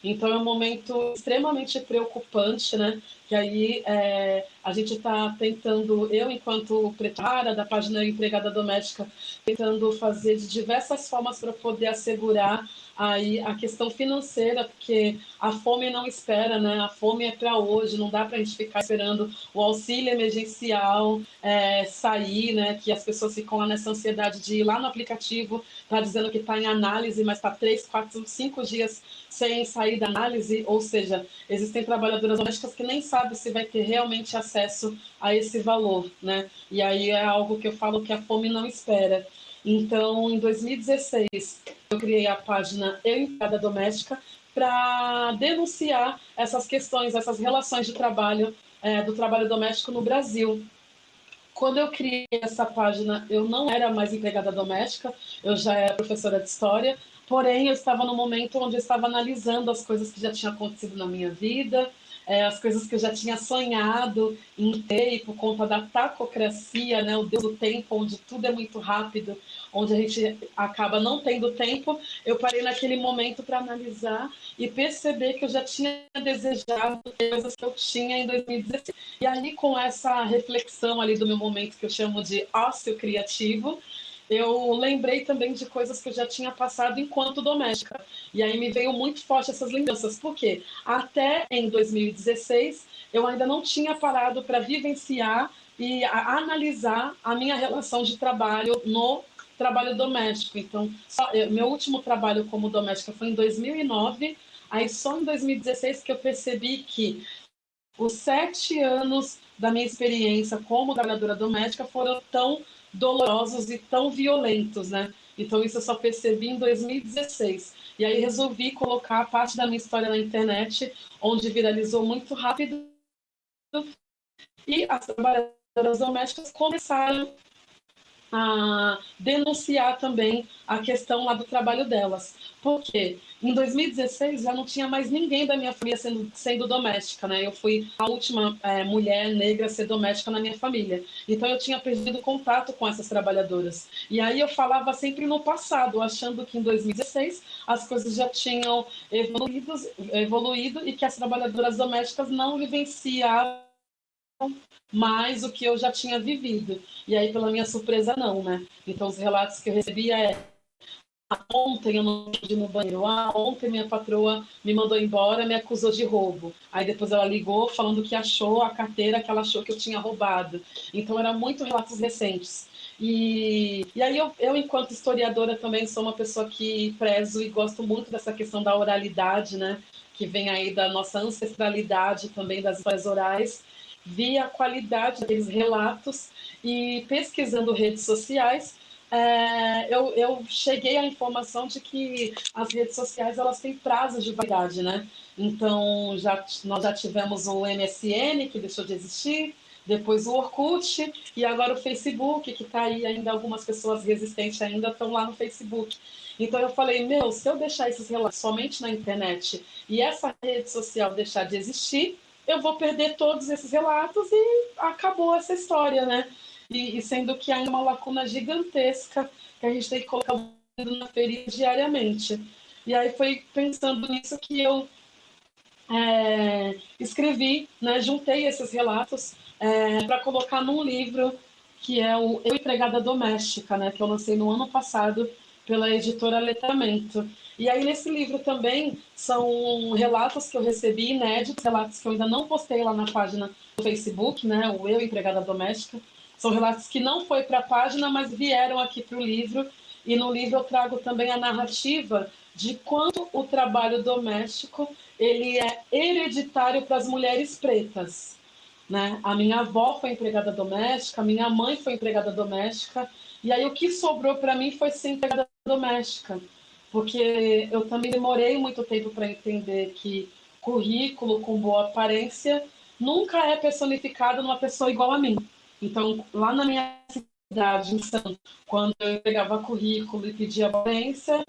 Então é um momento extremamente preocupante, né? que aí é, a gente está tentando, eu enquanto pretária da página Empregada Doméstica, tentando fazer de diversas formas para poder assegurar aí a questão financeira, porque a fome não espera, né? A fome é para hoje, não dá para a gente ficar esperando o auxílio emergencial é, sair, né? Que as pessoas ficam lá nessa ansiedade de ir lá no aplicativo, tá dizendo que está em análise, mas está três, quatro, cinco dias sem sair da análise, ou seja, existem trabalhadoras domésticas que nem sabem se vai ter realmente acesso a esse valor, né? E aí é algo que eu falo que a fome não espera. Então, em 2016, eu criei a página Eu Empregada Doméstica para denunciar essas questões, essas relações de trabalho, é, do trabalho doméstico no Brasil. Quando eu criei essa página, eu não era mais empregada doméstica, eu já era professora de história, porém eu estava no momento onde eu estava analisando as coisas que já tinham acontecido na minha vida, é, as coisas que eu já tinha sonhado em ter, por conta da tacocracia, né, o Deus do tempo, onde tudo é muito rápido, onde a gente acaba não tendo tempo, eu parei naquele momento para analisar e perceber que eu já tinha desejado coisas que eu tinha em 2016. E aí, com essa reflexão ali do meu momento que eu chamo de ócio criativo, eu lembrei também de coisas que eu já tinha passado enquanto doméstica. E aí me veio muito forte essas lembranças. Por quê? Até em 2016, eu ainda não tinha parado para vivenciar e analisar a minha relação de trabalho no trabalho doméstico. Então, só, eu, meu último trabalho como doméstica foi em 2009. Aí só em 2016 que eu percebi que os sete anos da minha experiência como trabalhadora doméstica foram tão dolorosos e tão violentos, né? Então isso eu só percebi em 2016. E aí resolvi colocar parte da minha história na internet, onde viralizou muito rápido. E as trabalhadoras domésticas começaram a denunciar também a questão lá do trabalho delas. Porque em 2016 já não tinha mais ninguém da minha família sendo, sendo doméstica, né? Eu fui a última é, mulher negra a ser doméstica na minha família. Então eu tinha perdido contato com essas trabalhadoras. E aí eu falava sempre no passado, achando que em 2016 as coisas já tinham evoluído, evoluído e que as trabalhadoras domésticas não vivenciavam mais o que eu já tinha vivido. E aí, pela minha surpresa, não, né? Então, os relatos que eu recebia é ontem eu não pude no banheiro. Ah, ontem minha patroa me mandou embora, me acusou de roubo. Aí depois ela ligou falando que achou a carteira que ela achou que eu tinha roubado. Então eram muito relatos recentes. E, e aí eu, eu, enquanto historiadora, também sou uma pessoa que prezo e gosto muito dessa questão da oralidade, né? Que vem aí da nossa ancestralidade também das histórias orais vi a qualidade daqueles relatos e pesquisando redes sociais, é, eu, eu, cheguei à informação de que as redes sociais elas têm prazos de validade, né? Então já, nós já tivemos o MSN que deixou de existir, depois o Orkut e agora o Facebook que está aí ainda algumas pessoas resistentes ainda estão lá no Facebook. Então eu falei, meu, se eu deixar esses relatos somente na internet e essa rede social deixar de existir, eu vou perder todos esses relatos e acabou essa história, né? E, e sendo que há uma lacuna gigantesca que a gente tem que colocar na ferida diariamente. E aí foi pensando nisso que eu é, escrevi, né, juntei esses relatos é, para colocar num livro que é o Eu Empregada Doméstica, né, que eu lancei no ano passado pela editora Letramento. E aí, nesse livro também, são relatos que eu recebi, inéditos, relatos que eu ainda não postei lá na página do Facebook, né, o Eu Empregada Doméstica. São relatos que não foi para a página, mas vieram aqui para o livro. E no livro eu trago também a narrativa de quanto o trabalho doméstico ele é hereditário para as mulheres pretas. Né? A minha avó foi empregada doméstica, a minha mãe foi empregada doméstica, e aí o que sobrou para mim foi ser empregada doméstica porque eu também demorei muito tempo para entender que currículo com boa aparência nunca é personificado numa pessoa igual a mim. Então, lá na minha cidade, em Santos, quando eu entregava currículo e pedia aparência,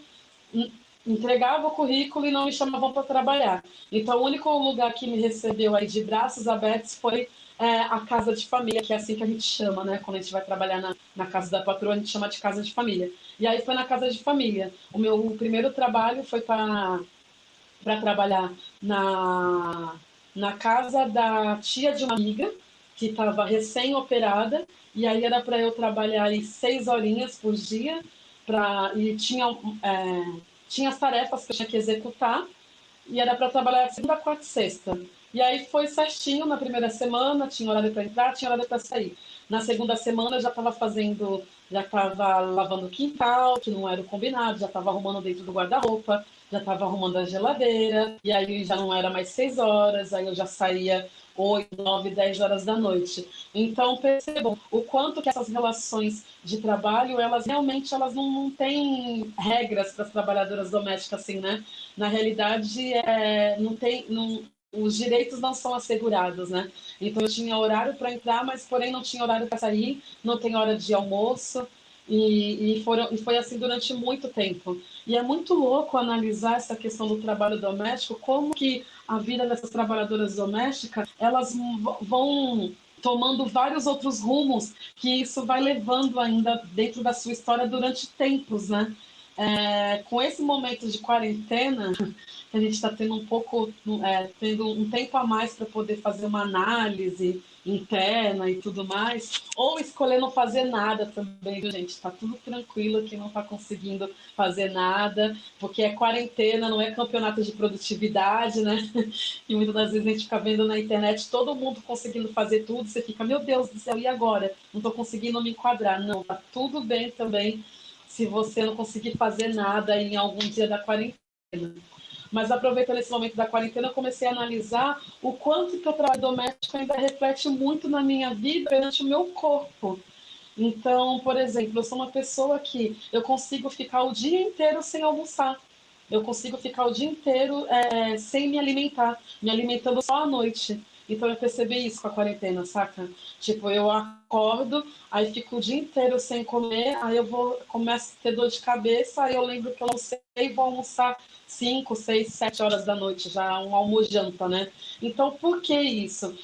entregava o currículo e não me chamavam para trabalhar. Então, o único lugar que me recebeu aí de braços abertos foi é, a casa de família, que é assim que a gente chama, né? Quando a gente vai trabalhar na, na casa da patroa, a gente chama de casa de família. E aí foi na casa de família. O meu primeiro trabalho foi para trabalhar na, na casa da tia de uma amiga, que estava recém-operada, e aí era para eu trabalhar aí seis horinhas por dia, pra, e tinha, é, tinha as tarefas que eu tinha que executar, e era para trabalhar segunda, quarta e sexta. E aí foi certinho na primeira semana, tinha horário para entrar, tinha horário para sair. Na segunda semana eu já estava fazendo, já estava lavando o quintal, que não era o combinado, já estava arrumando dentro do guarda-roupa, já estava arrumando a geladeira, e aí já não era mais seis horas, aí eu já saía 8, 9, 10 horas da noite. Então, percebam o quanto que essas relações de trabalho, elas realmente elas não, não têm regras para as trabalhadoras domésticas, assim, né? Na realidade, é, não tem... Não, os direitos não são assegurados, né? Então eu tinha horário para entrar, mas porém não tinha horário para sair, não tem hora de almoço, e, e, foram, e foi assim durante muito tempo. E é muito louco analisar essa questão do trabalho doméstico, como que a vida dessas trabalhadoras domésticas, elas vão tomando vários outros rumos que isso vai levando ainda dentro da sua história durante tempos, né? É, com esse momento de quarentena, a gente está tendo um pouco, é, tendo um tempo a mais para poder fazer uma análise interna e tudo mais, ou escolher não fazer nada também, gente? Está tudo tranquilo que não está conseguindo fazer nada, porque é quarentena, não é campeonato de produtividade, né? E muitas das vezes a gente fica vendo na internet todo mundo conseguindo fazer tudo, você fica, meu Deus do céu, e agora? Não estou conseguindo me enquadrar. Não, tá tudo bem também se você não conseguir fazer nada em algum dia da quarentena. Mas aproveitando esse momento da quarentena, eu comecei a analisar o quanto que o trabalho doméstico ainda reflete muito na minha vida perante o meu corpo. Então, por exemplo, eu sou uma pessoa que eu consigo ficar o dia inteiro sem almoçar. Eu consigo ficar o dia inteiro é, sem me alimentar, me alimentando só à noite. Então eu percebi isso com a quarentena, saca? Tipo, eu acordo, aí fico o dia inteiro sem comer, aí eu vou, começo a ter dor de cabeça, aí eu lembro que eu não sei, vou almoçar 5, 6, 7 horas da noite, já um almojanta, né? Então, por que isso?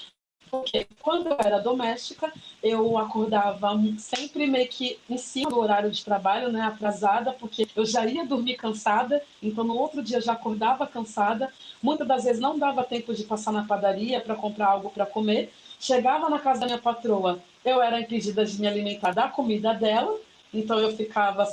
Porque quando eu era doméstica, eu acordava sempre meio que em cima do horário de trabalho, né, atrasada, porque eu já ia dormir cansada, então no outro dia já acordava cansada. Muitas das vezes não dava tempo de passar na padaria para comprar algo para comer. Chegava na casa da minha patroa, eu era impedida de me alimentar da comida dela, então eu ficava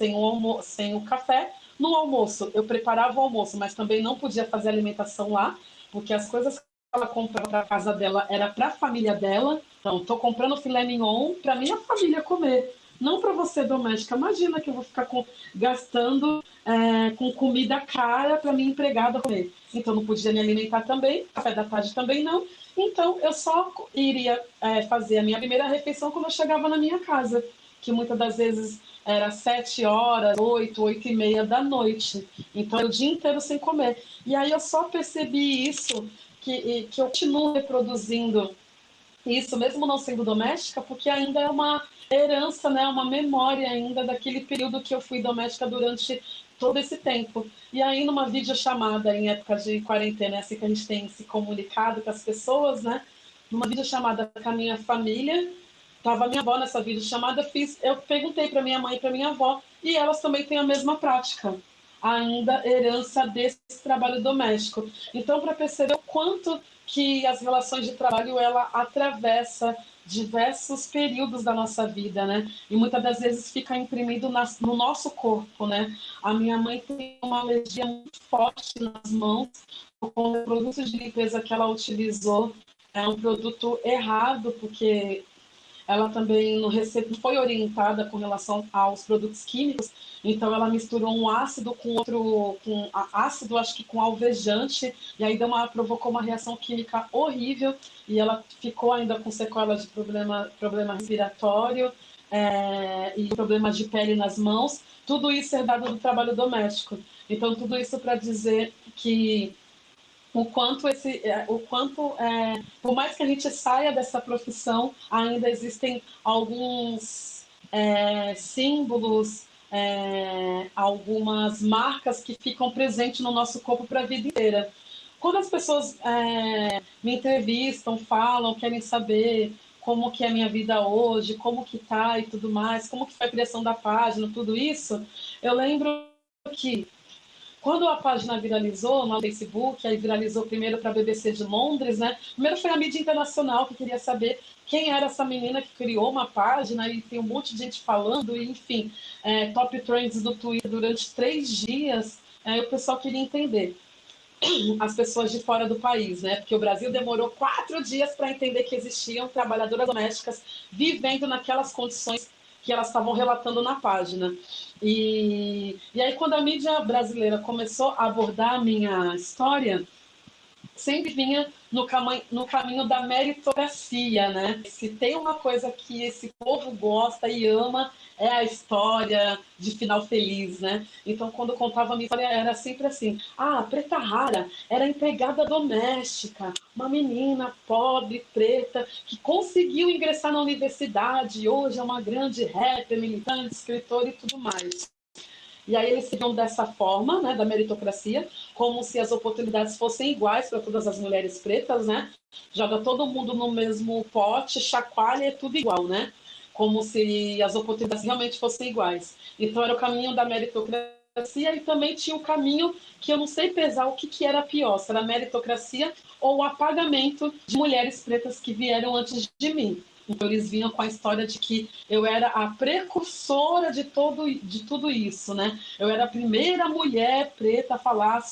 sem o, sem o café. No almoço, eu preparava o almoço, mas também não podia fazer alimentação lá, porque as coisas ela comprava para casa dela era para a família dela. Então, estou comprando filé mignon para minha família comer, não para você doméstica. Imagina que eu vou ficar com, gastando é, com comida cara para minha empregada comer. Então, não podia me alimentar também, café da tarde também não. Então, eu só iria é, fazer a minha primeira refeição quando eu chegava na minha casa, que muitas das vezes era sete horas, oito, oito e meia da noite. Então, era o dia inteiro sem comer. E aí eu só percebi isso que, que eu continuo reproduzindo isso, mesmo não sendo doméstica, porque ainda é uma herança, né, uma memória ainda daquele período que eu fui doméstica durante todo esse tempo. E aí, numa videochamada em época de quarentena, é assim que a gente tem se comunicado com as pessoas, né? Numa videochamada com a minha família, tava minha avó nessa videochamada, fiz, eu perguntei para minha mãe e para minha avó, e elas também têm a mesma prática ainda herança desse trabalho doméstico. Então, para perceber o quanto que as relações de trabalho ela atravessa diversos períodos da nossa vida, né? E muitas das vezes fica imprimido nas, no nosso corpo, né? A minha mãe tem uma alergia muito forte nas mãos com o produto de limpeza que ela utilizou é um produto errado, porque ela também não recebe, foi orientada com relação aos produtos químicos, então ela misturou um ácido com outro, com ácido, acho que com alvejante, e aí deu uma, provocou uma reação química horrível, e ela ficou ainda com sequelas de problema, problema respiratório, é, e problemas de pele nas mãos, tudo isso é dado do trabalho doméstico. Então, tudo isso para dizer que o quanto esse, é, o quanto, é, por mais que a gente saia dessa profissão, ainda existem alguns é, símbolos, é, algumas marcas que ficam presentes no nosso corpo para a vida inteira. Quando as pessoas é, me entrevistam, falam, querem saber como que é a minha vida hoje, como que tá e tudo mais, como que foi a criação da página, tudo isso, eu lembro que Quando a página viralizou no Facebook, aí viralizou primeiro para a BBC de Londres, né? Primeiro foi a mídia internacional que queria saber quem era essa menina que criou uma página e tem um monte de gente falando, e, enfim, é, top trends do Twitter durante três dias, é, o pessoal queria entender as pessoas de fora do país, né? Porque o Brasil demorou quatro dias para entender que existiam trabalhadoras domésticas vivendo naquelas condições que elas estavam relatando na página. E, e aí, quando a mídia brasileira começou a abordar a minha história, sempre vinha no, caminho, no caminho da meritocracia, né? Se tem uma coisa que esse povo gosta e ama, é a história de final feliz, né? Então, quando contava a minha história, era sempre assim: ah, preta rara era empregada doméstica, uma menina pobre, preta, que conseguiu ingressar na universidade, hoje é uma grande rapper, militante, escritora e tudo mais. E aí eles seguiam dessa forma, né, da meritocracia, como se as oportunidades fossem iguais para todas as mulheres pretas, né? Joga todo mundo no mesmo pote, chacoalha, é tudo igual, né? Como se as oportunidades realmente fossem iguais. Então era o caminho da meritocracia e também tinha o um caminho que eu não sei pesar o que, que era pior, se era meritocracia ou o apagamento de mulheres pretas que vieram antes de mim. Então eles vinham com a história de que eu era a precursora de, todo, de tudo isso, né? Eu era a primeira mulher preta a falar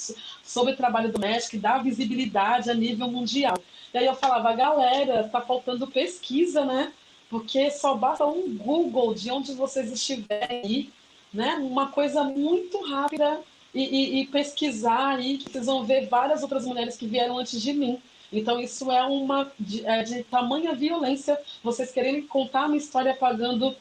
sobre trabalho doméstico e dar visibilidade a nível mundial. E aí eu falava, galera, tá faltando pesquisa, né? Porque só basta um Google de onde vocês estiverem aí, né? Uma coisa muito rápida e, e, e pesquar aí, que vocês vão ver várias outras mulheres que vieram antes de mim. Então, isso é uma de, é de tamanha violência vocês quererem contar uma história pagando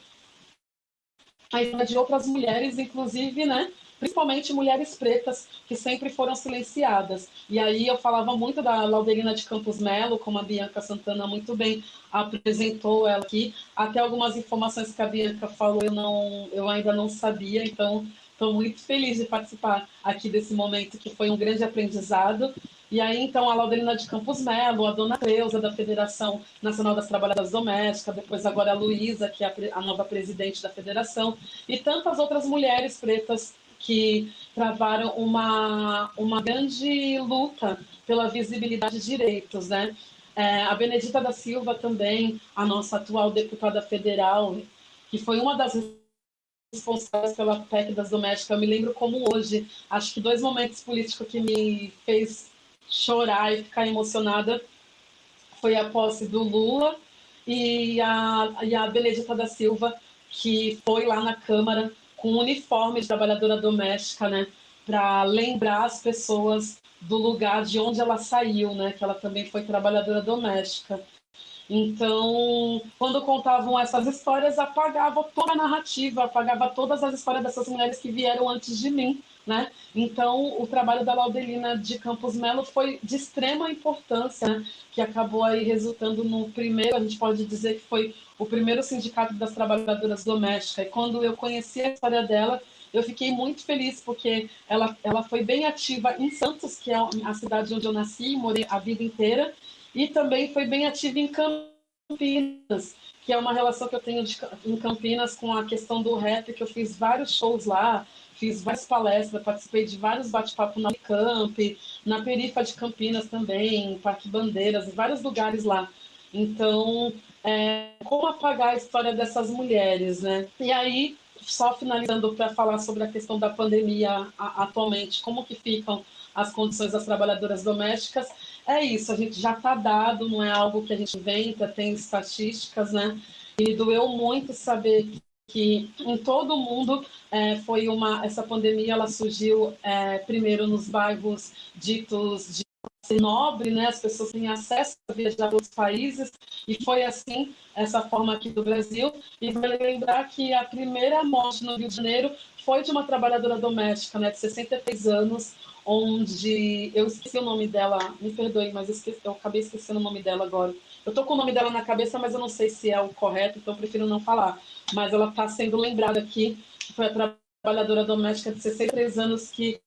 a história de outras mulheres, inclusive, né? Principalmente mulheres pretas, que sempre foram silenciadas. E aí eu falava muito da Laudelina de Campos Melo, como a Bianca Santana muito bem apresentou ela aqui. Até algumas informações que a Bianca falou eu, não, eu ainda não sabia, então estou muito feliz de participar aqui desse momento, que foi um grande aprendizado. E aí, então, a Laudelina de Campos Melo, a dona Creuza, da Federação Nacional das Trabalhadoras Domésticas, depois agora a Luísa, que é a nova presidente da federação, e tantas outras mulheres pretas que travaram uma, uma grande luta pela visibilidade de direitos, né? É, a Benedita da Silva também, a nossa atual deputada federal, que foi uma das responsáveis pela PEC das domésticas, eu me lembro como hoje, acho que dois momentos políticos que me fez chorar e ficar emocionada foi a posse do Lula e a, e a Benedita da Silva, que foi lá na Câmara com um uniforme de trabalhadora doméstica, né, para lembrar as pessoas do lugar de onde ela saiu, né, que ela também foi trabalhadora doméstica. Então, quando contavam essas histórias, apagava toda a narrativa, apagava todas as histórias dessas mulheres que vieram antes de mim, né? Então, o trabalho da Laudelina de Campos Melo foi de extrema importância, né? que acabou aí resultando no primeiro, a gente pode dizer que foi o primeiro sindicato das trabalhadoras domésticas. E quando eu conheci a história dela, eu fiquei muito feliz porque ela, ela foi bem ativa em Santos, que é a cidade onde eu nasci e morei a vida inteira, e também foi bem ativa em Campinas, que é uma relação que eu tenho de, em Campinas com a questão do rap, que eu fiz vários shows lá, fiz várias palestras, participei de vários bate-papos na Camp, na Perifa de Campinas também, Parque Bandeiras, em vários lugares lá. Então, é, como apagar a história dessas mulheres, né? E aí, só finalizando para falar sobre a questão da pandemia atualmente, como que ficam as condições das trabalhadoras domésticas, é isso, a gente já está dado, não é algo que a gente inventa, tem estatísticas, né? E doeu muito saber que em todo o mundo é, foi uma essa pandemia ela surgiu é, primeiro nos bairros ditos de nobre, né? As pessoas têm acesso a viajar para outros países e foi assim essa forma aqui do Brasil. E vale lembrar que a primeira morte no Rio de Janeiro foi de uma trabalhadora doméstica, né, de 63 anos, onde eu esqueci o nome dela, me perdoe, mas eu, esqueci, eu acabei esquecendo o nome dela agora. Eu tô com o nome dela na cabeça, mas eu não sei se é o correto, então eu prefiro não falar. Mas ela está sendo lembrada aqui, foi a trabalhadora doméstica de 63 anos que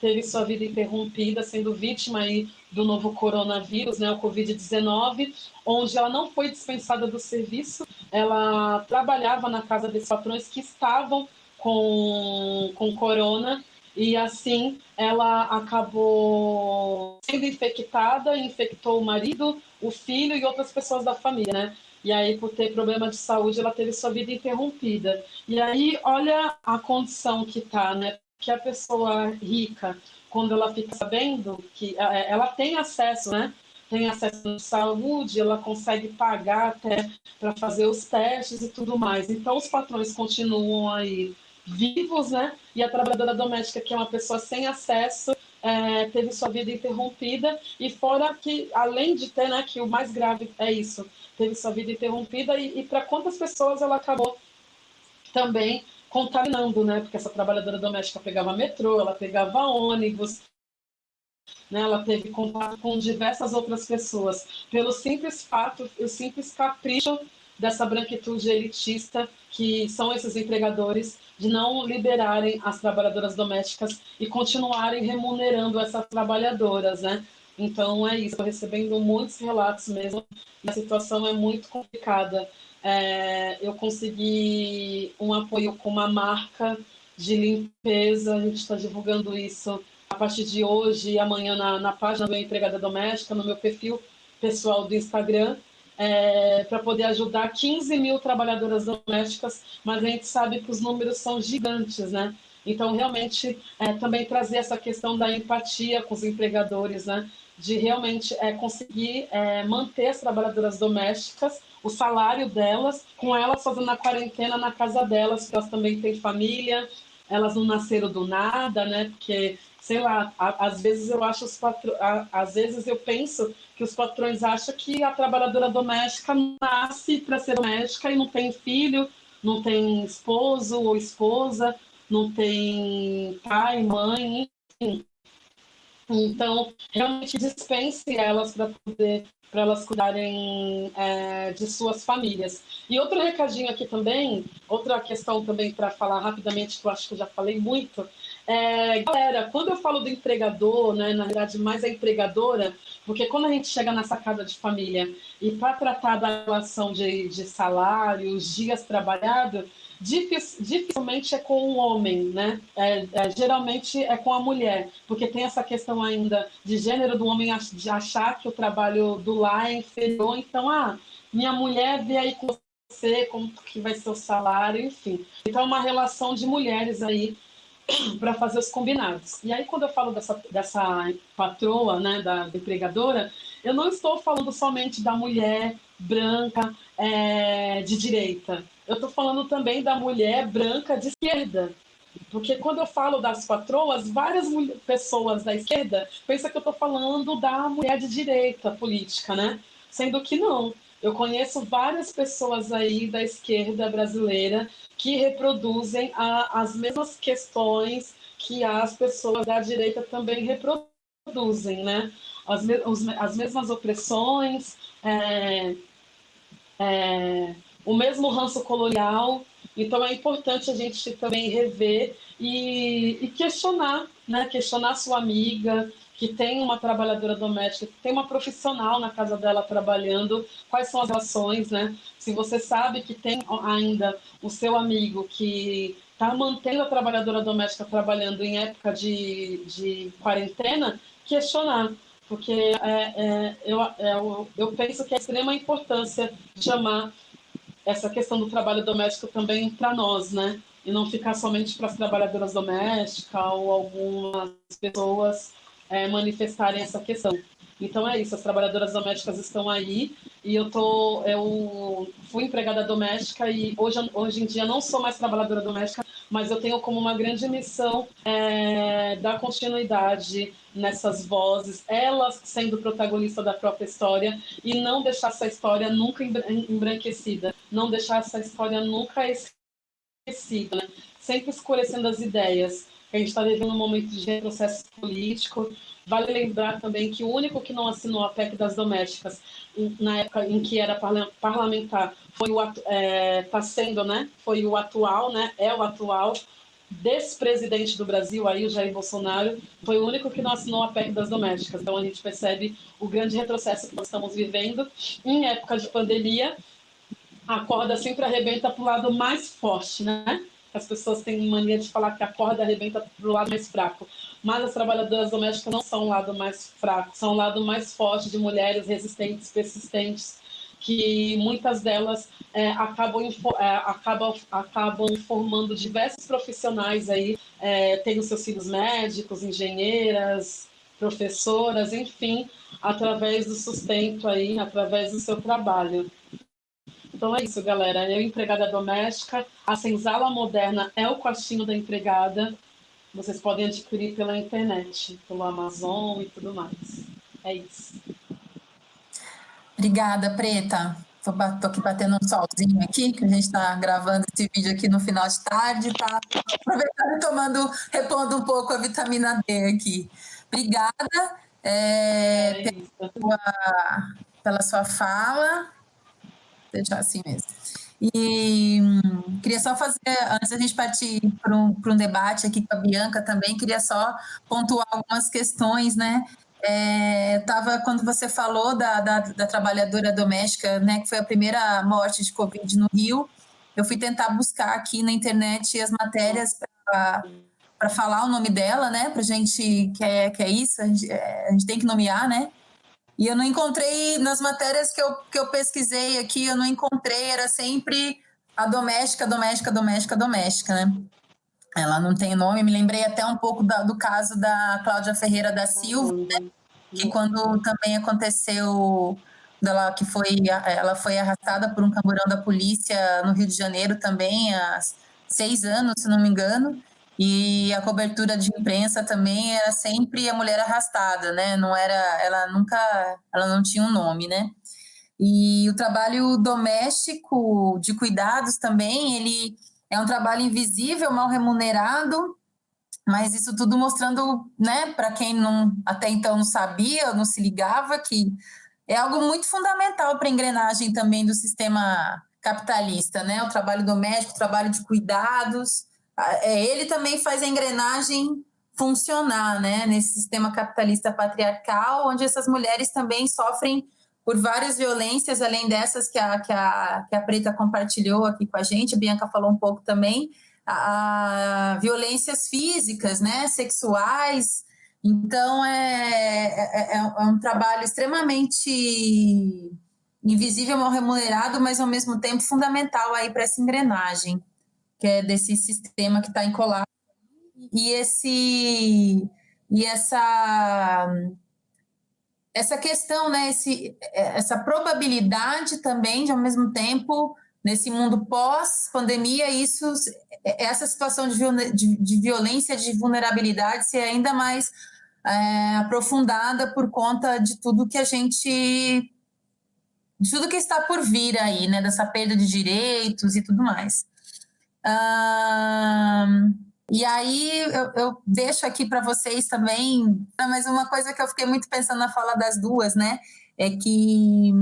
teve sua vida interrompida, sendo vítima aí do novo coronavírus, né, o Covid-19, onde ela não foi dispensada do serviço, ela trabalhava na casa desses patrões que estavam com, com corona, e assim ela acabou sendo infectada, infectou o marido, o filho e outras pessoas da família, né? E aí, por ter problema de saúde, ela teve sua vida interrompida. E aí, olha a condição que tá, né? Que a pessoa rica, quando ela fica sabendo que é, ela tem acesso, né? Tem acesso à saúde, ela consegue pagar até para fazer os testes e tudo mais. Então, os patrões continuam aí vivos, né? E a trabalhadora doméstica, que é uma pessoa sem acesso, é, teve sua vida interrompida. E fora que, além de ter, né, que o mais grave é isso, teve sua vida interrompida. E, e para quantas pessoas ela acabou também contaminando, né? Porque essa trabalhadora doméstica pegava metrô, ela pegava ônibus, né? Ela teve contato com diversas outras pessoas pelo simples fato, o simples capricho dessa branquitude elitista que são esses empregadores de não liberarem as trabalhadoras domésticas e continuarem remunerando essas trabalhadoras, né? Então é isso, estou recebendo muitos relatos mesmo, a situação é muito complicada. É, eu consegui um apoio com uma marca de limpeza, a gente está divulgando isso a partir de hoje e amanhã na, na página do Empregada Doméstica, no meu perfil pessoal do Instagram, é, para poder ajudar 15 mil trabalhadoras domésticas, mas a gente sabe que os números são gigantes, né? Então, realmente, é, também trazer essa questão da empatia com os empregadores, né? De realmente é, conseguir é, manter as trabalhadoras domésticas, o salário delas, com elas fazendo a quarentena na casa delas, porque elas também têm família, elas não nasceram do nada, né? Porque sei lá, às vezes eu acho os patro... às vezes eu penso que os patrões acham que a trabalhadora doméstica nasce para ser doméstica e não tem filho, não tem esposo ou esposa, não tem pai, mãe, enfim. Então, realmente dispense elas para poder para elas cuidarem é, de suas famílias. E outro recadinho aqui também, outra questão também para falar rapidamente, que eu acho que eu já falei muito, é, galera, quando eu falo do empregador, né, na verdade mais a empregadora, porque quando a gente chega nessa casa de família e para tratar da relação de, de salário, os dias trabalhados, dificilmente é com o homem, né? É, é, geralmente é com a mulher, porque tem essa questão ainda de gênero do homem de achar que o trabalho do lar é inferior, então, ah, minha mulher vê aí com você como que vai ser o salário, enfim. Então é uma relação de mulheres aí para fazer os combinados. E aí, quando eu falo dessa, dessa patroa, né, da, da empregadora, eu não estou falando somente da mulher branca é, de direita. Eu estou falando também da mulher branca de esquerda. Porque quando eu falo das patroas, várias pessoas da esquerda pensam que eu estou falando da mulher de direita política, né? Sendo que não. Eu conheço várias pessoas aí da esquerda brasileira que reproduzem a, as mesmas questões que as pessoas da direita também reproduzem, né? As, os, as mesmas opressões, é, é, o mesmo ranço colonial. Então é importante a gente também rever e, e questionar, né? Questionar sua amiga, que tem uma trabalhadora doméstica, que tem uma profissional na casa dela trabalhando, quais são as ações, né? Se você sabe que tem ainda o seu amigo que está mantendo a trabalhadora doméstica trabalhando em época de, de quarentena, questionar, porque é, é, eu, é, eu, penso que é extrema importância chamar essa questão do trabalho doméstico também para nós, né? E não ficar somente para as trabalhadoras domésticas ou algumas pessoas é, manifestarem essa questão. Então é isso, as trabalhadoras domésticas estão aí e eu tô, eu fui empregada doméstica e hoje, hoje em dia não sou mais trabalhadora doméstica, mas eu tenho como uma grande missão é, dar continuidade nessas vozes, elas sendo protagonista da própria história e não deixar essa história nunca embranquecida, não deixar essa história nunca esquecida, né? sempre escurecendo as ideias a gente está vivendo um momento de processo político. Vale lembrar também que o único que não assinou a PEC das domésticas na época em que era parlamentar foi o é, tá sendo, né? Foi o atual, né? É o atual despresidente do Brasil, aí o Jair Bolsonaro, foi o único que não assinou a PEC das domésticas. Então a gente percebe o grande retrocesso que nós estamos vivendo em época de pandemia. A corda sempre arrebenta para o lado mais forte, né? As pessoas têm mania de falar que a corda arrebenta para o lado mais fraco. Mas as trabalhadoras domésticas não são o lado mais fraco, são o lado mais forte de mulheres resistentes, persistentes, que muitas delas é, acabam, é, acabam, acabam formando diversos profissionais aí, é, tendo seus filhos médicos, engenheiras, professoras, enfim, através do sustento aí, através do seu trabalho. Então é isso, galera. Eu, empregada doméstica, a senzala moderna é o quartinho da empregada. Vocês podem adquirir pela internet, pelo Amazon e tudo mais. É isso. Obrigada, Preta. Tô, tô aqui batendo um solzinho aqui, que a gente está gravando esse vídeo aqui no final de tarde, tá aproveitando e tomando, repondo um pouco a vitamina D aqui. Obrigada é, é pela, pela sua fala. Deixar assim mesmo. E hum, queria só fazer, antes da gente partir para um, um debate aqui com a Bianca também, queria só pontuar algumas questões, né? É, tava quando você falou da, da, da, trabalhadora doméstica, né, que foi a primeira morte de Covid no Rio, eu fui tentar buscar aqui na internet as matérias para falar o nome dela, né, para gente que é, que é isso, a gente, é, a gente tem que nomear, né, e eu não encontrei nas matérias que eu, que eu pesquisei aqui, eu não encontrei, era sempre a doméstica, doméstica, doméstica, doméstica, né? Ela não tem nome, me lembrei até um pouco da, do caso da Cláudia Ferreira da Silva, né? que quando também aconteceu dela que foi ela foi arrastada por um camburão da polícia no Rio de Janeiro também há seis anos, se não me engano, e a cobertura de imprensa também era sempre a mulher arrastada, né? Não era, ela nunca, ela não tinha um nome, né? E o trabalho doméstico de cuidados também, ele é um trabalho invisível, mal remunerado, mas isso tudo mostrando, né, para quem não até então não sabia, não se ligava que é algo muito fundamental para a engrenagem também do sistema capitalista, né? O trabalho doméstico, o trabalho de cuidados, ele também faz a engrenagem funcionar, né, nesse sistema capitalista patriarcal, onde essas mulheres também sofrem por várias violências, além dessas que a, que a, que a Preta compartilhou aqui com a gente, a Bianca falou um pouco também, a, a violências físicas, né, sexuais, então é, é, é, é um trabalho extremamente invisível, mal remunerado, mas ao mesmo tempo fundamental aí para essa engrenagem que é desse sistema que está em colapso. E esse e essa essa questão, né, esse, essa probabilidade também de ao mesmo tempo nesse mundo pós pandemia isso essa situação de, de, de violência de vulnerabilidade ser ainda mais é, aprofundada por conta de tudo que a gente de tudo que está por vir aí, né, dessa perda de direitos e tudo mais e aí eu, eu, deixo aqui para vocês também, mas uma coisa que eu fiquei muito pensando na fala das duas, né? É que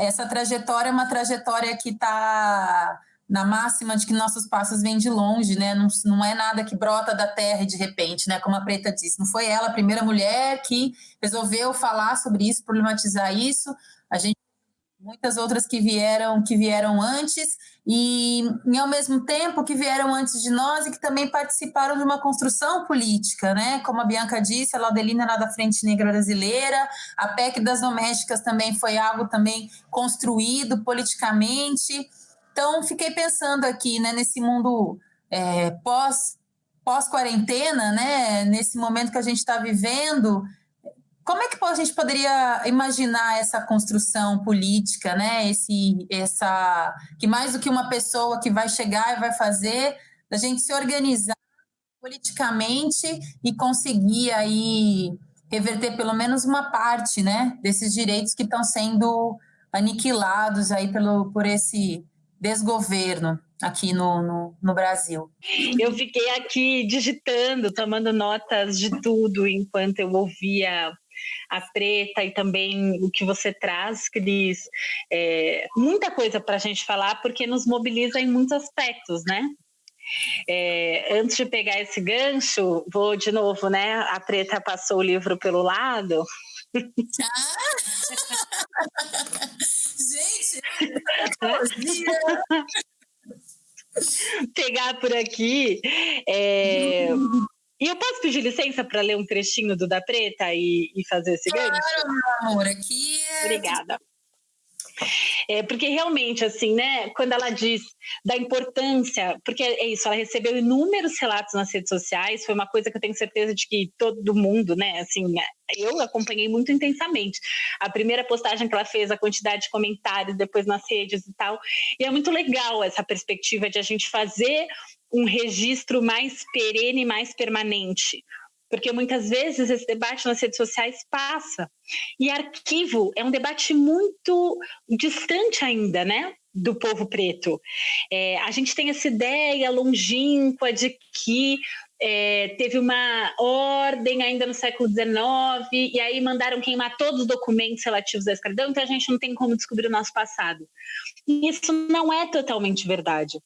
essa trajetória é uma trajetória que está na máxima de que nossos passos vêm de longe, né? Não, não é nada que brota da terra de repente, né? Como a Preta disse, não foi ela a primeira mulher que resolveu falar sobre isso, problematizar isso. A gente muitas outras que vieram que vieram antes e, e ao mesmo tempo que vieram antes de nós e que também participaram de uma construção política, né? Como a Bianca disse, a Laudelina era da Frente Negra Brasileira, a PEC das domésticas também foi algo também construído politicamente. Então fiquei pensando aqui, né, nesse mundo é, pós pós quarentena, né, nesse momento que a gente está vivendo, como é que a gente poderia imaginar essa construção política, né? Esse, essa, que mais do que uma pessoa que vai chegar e vai fazer, da gente se organizar politicamente e conseguir aí reverter pelo menos uma parte, né, desses direitos que estão sendo aniquilados aí pelo por esse desgoverno aqui no, no, no, Brasil. Eu fiquei aqui digitando, tomando notas de tudo enquanto eu ouvia a preta e também o que você traz, Cris. É, muita coisa para a gente falar, porque nos mobiliza em muitos aspectos, né? É, antes de pegar esse gancho, vou de novo, né? A preta passou o livro pelo lado. Ah! Gente, pegar por aqui. É... E eu posso pedir licença para ler um trechinho do Da Preta e, e fazer esse claro, gancho? Claro, meu amor, aqui é... Obrigada. É, porque realmente, assim, né, quando ela diz da importância, porque é isso, ela recebeu inúmeros relatos nas redes sociais, foi uma coisa que eu tenho certeza de que todo mundo, né, assim, eu acompanhei muito intensamente. A primeira postagem que ela fez, a quantidade de comentários, depois nas redes e tal, e é muito legal essa perspectiva de a gente fazer um registro mais perene, mais permanente porque muitas vezes esse debate nas redes sociais passa. E arquivo é um debate muito distante ainda, né? Do povo preto. É, a gente tem essa ideia longínqua de que é, teve uma ordem ainda no século XIX, e aí mandaram queimar todos os documentos relativos à escravidão, então a gente não tem como descobrir o nosso passado. E isso não é totalmente verdade.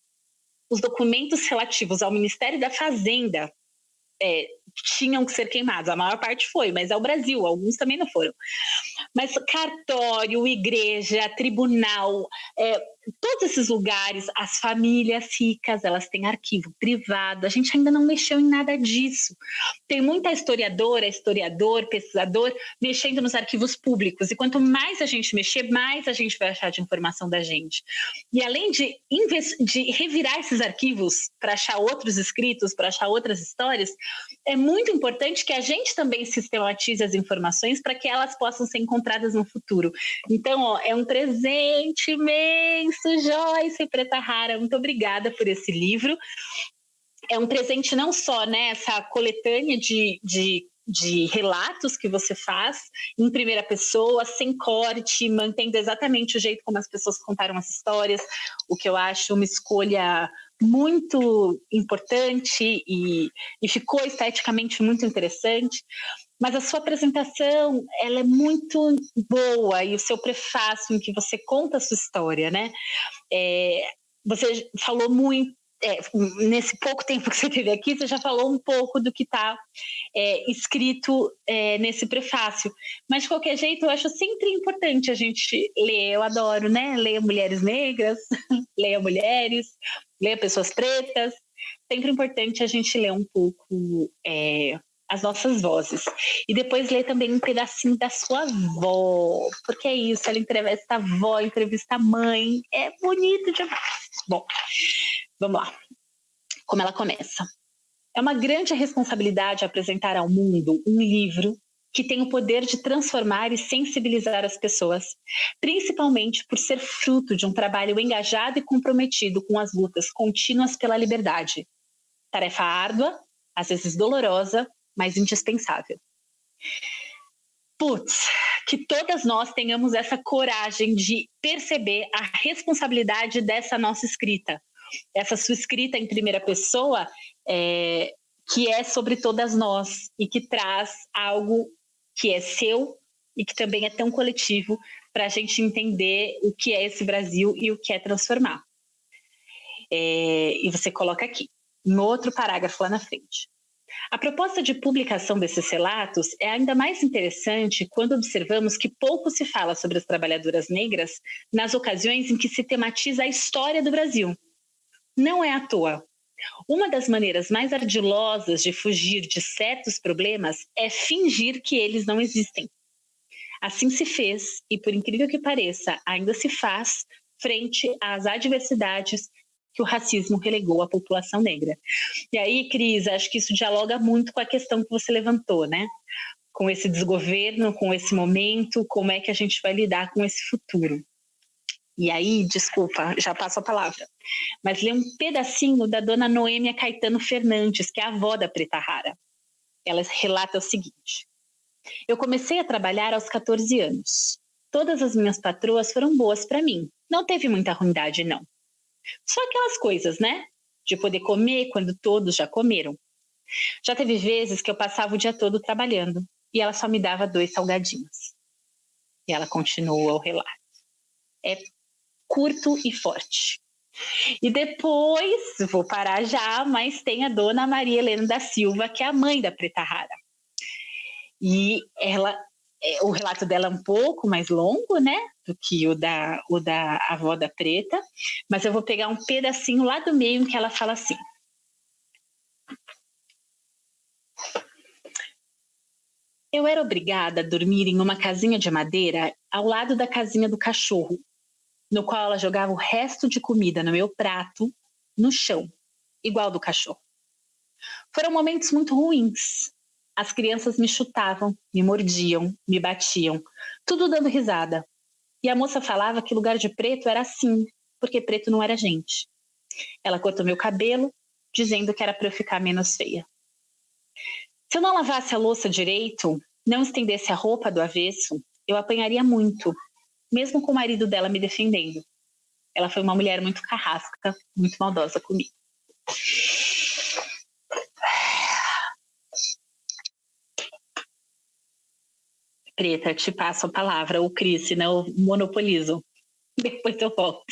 Os documentos relativos ao Ministério da Fazenda é, tinham que ser queimados. A maior parte foi, mas é o Brasil, alguns também não foram. Mas cartório, igreja, tribunal, é, todos esses lugares, as famílias ricas, elas têm arquivo privado. A gente ainda não mexeu em nada disso. Tem muita historiadora, historiador, pesquisador mexendo nos arquivos públicos. E quanto mais a gente mexer, mais a gente vai achar de informação da gente. E além de, de revirar esses arquivos para achar outros escritos, para achar outras histórias, é muito importante que a gente também sistematize as informações para que elas possam ser encontradas no futuro. Então, ó, é um presente imenso, Joyce Preta Rara. Muito obrigada por esse livro. É um presente não só né, coletânea de, de de relatos que você faz em primeira pessoa, sem corte, mantendo exatamente o jeito como as pessoas contaram as histórias, o que eu acho uma escolha muito importante e, e ficou esteticamente muito interessante. Mas a sua apresentação, ela é muito boa e o seu prefácio em que você conta a sua história, né? É, você falou muito é, nesse pouco tempo que você teve aqui, você já falou um pouco do que está é, escrito é, nesse prefácio. Mas, de qualquer jeito, eu acho sempre importante a gente ler. Eu adoro, né? Ler mulheres negras, ler mulheres, ler pessoas pretas. Sempre importante a gente ler um pouco é, as nossas vozes. E depois ler também um pedacinho da sua avó, porque é isso, ela entrevista a avó, entrevista a mãe, é bonito demais. Bom, Vamos lá. Como ela começa. É uma grande responsabilidade apresentar ao mundo um livro que tem o poder de transformar e sensibilizar as pessoas, principalmente por ser fruto de um trabalho engajado e comprometido com as lutas contínuas pela liberdade. Tarefa árdua, às vezes dolorosa, mas indispensável. Putz, que todas nós tenhamos essa coragem de perceber a responsabilidade dessa nossa escrita, essa sua escrita em primeira pessoa, é, que é sobre todas nós e que traz algo que é seu e que também é tão coletivo para a gente entender o que é esse Brasil e o que é transformar. É, e você coloca aqui, no outro parágrafo lá na frente. A proposta de publicação desses relatos é ainda mais interessante quando observamos que pouco se fala sobre as trabalhadoras negras nas ocasiões em que se tematiza a história do Brasil não é à toa. Uma das maneiras mais ardilosas de fugir de certos problemas é fingir que eles não existem. Assim se fez, e por incrível que pareça, ainda se faz frente às adversidades que o racismo relegou à população negra. E aí, Cris, acho que isso dialoga muito com a questão que você levantou, né? Com esse desgoverno, com esse momento, como é que a gente vai lidar com esse futuro. E aí, desculpa, já passo a palavra, mas lê um pedacinho da dona Noêmia Caetano Fernandes, que é a avó da Preta Rara. Ela relata o seguinte: Eu comecei a trabalhar aos 14 anos. Todas as minhas patroas foram boas para mim. Não teve muita ruindade, não. Só aquelas coisas, né? De poder comer quando todos já comeram. Já teve vezes que eu passava o dia todo trabalhando e ela só me dava dois salgadinhos. E ela continua o relato. É curto e forte. E depois, vou parar já, mas tem a dona Maria Helena da Silva, que é a mãe da Preta Rara. E ela é, o relato dela é um pouco mais longo, né, do que o da, o da avó da preta, mas eu vou pegar um pedacinho lá do meio em que ela fala assim. Eu era obrigada a dormir em uma casinha de madeira ao lado da casinha do cachorro, no qual ela jogava o resto de comida no meu prato, no chão, igual do cachorro. Foram momentos muito ruins, as crianças me chutavam, me mordiam, me batiam, tudo dando risada. E a moça falava que lugar de preto era assim, porque preto não era gente. Ela cortou meu cabelo, dizendo que era para eu ficar menos feia. Se eu não lavasse a louça direito, não estendesse a roupa do avesso, eu apanharia muito, mesmo com o marido dela me defendendo. Ela foi uma mulher muito carrasca, muito maldosa comigo. Preta, te passo a palavra, o Cris, senão eu monopolizo. Depois eu volto.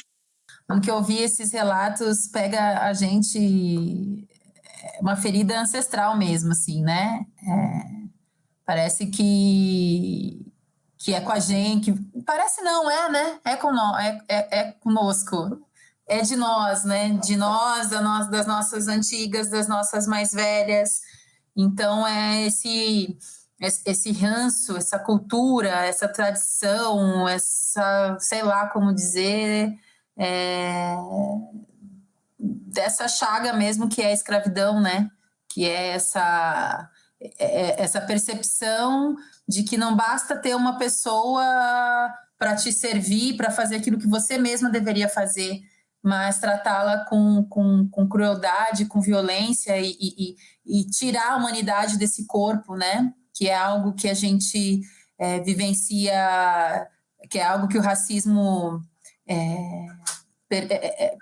O que ouvir esses relatos pega a gente é, uma ferida ancestral mesmo, assim, né? É, parece que, que é com a gente, parece não, é, né? É, com nós, é, é, é conosco, é de nós, né? De nós, da nós, das nossas antigas, das nossas mais velhas. Então, é esse esse ranço, essa cultura, essa tradição, essa, sei lá como dizer, é, dessa chaga mesmo que é a escravidão, né? Que é essa, é, é essa percepção de que não basta ter uma pessoa para te servir, para fazer aquilo que você mesma deveria fazer, mas tratá-la com, com, com, crueldade, com violência e, e, e tirar a humanidade desse corpo, né? Que é algo que a gente é, vivencia, que é algo que o racismo é, é, é,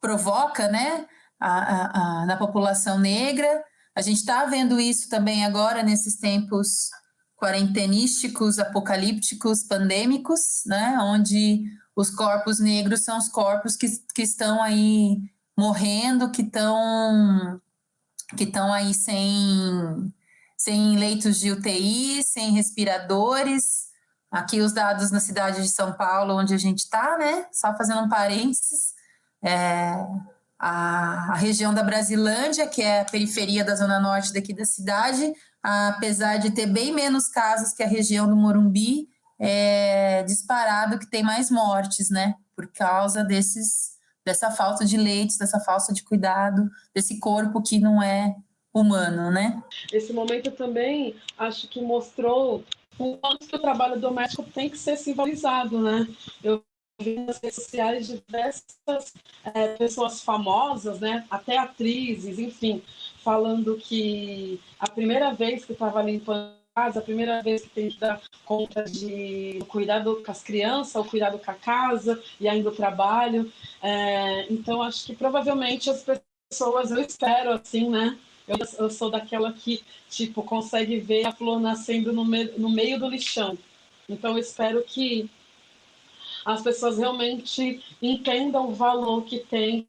provoca né, a, a, a, na população negra. A gente está vendo isso também agora nesses tempos quarentenísticos, apocalípticos, pandêmicos, né, onde os corpos negros são os corpos que, que estão aí morrendo, que estão que estão aí sem sem leitos de UTI, sem respiradores. Aqui os dados na cidade de São Paulo, onde a gente está, né? Só fazendo um parênteses, é, a, a, região da Brasilândia, que é a periferia da zona norte daqui da cidade, apesar de ter bem menos casos que a região do Morumbi, é disparado que tem mais mortes, né? Por causa desses, dessa falta de leitos, dessa falta de cuidado, desse corpo que não é humano, né? Esse momento também acho que mostrou o quanto que o trabalho doméstico tem que ser simbolizado, né? Eu vi nas redes sociais diversas é, pessoas famosas, né? Até atrizes, enfim, falando que a primeira vez que estava limpando casa, a primeira vez que tem que dar conta de cuidado com as crianças, o cuidado com a casa e ainda o trabalho. É, então, acho que provavelmente as pessoas, eu espero assim, né? Eu, eu sou daquela que, tipo, consegue ver a flor nascendo no, me, no meio do lixão. Então, eu espero que as pessoas realmente entendam o valor que tem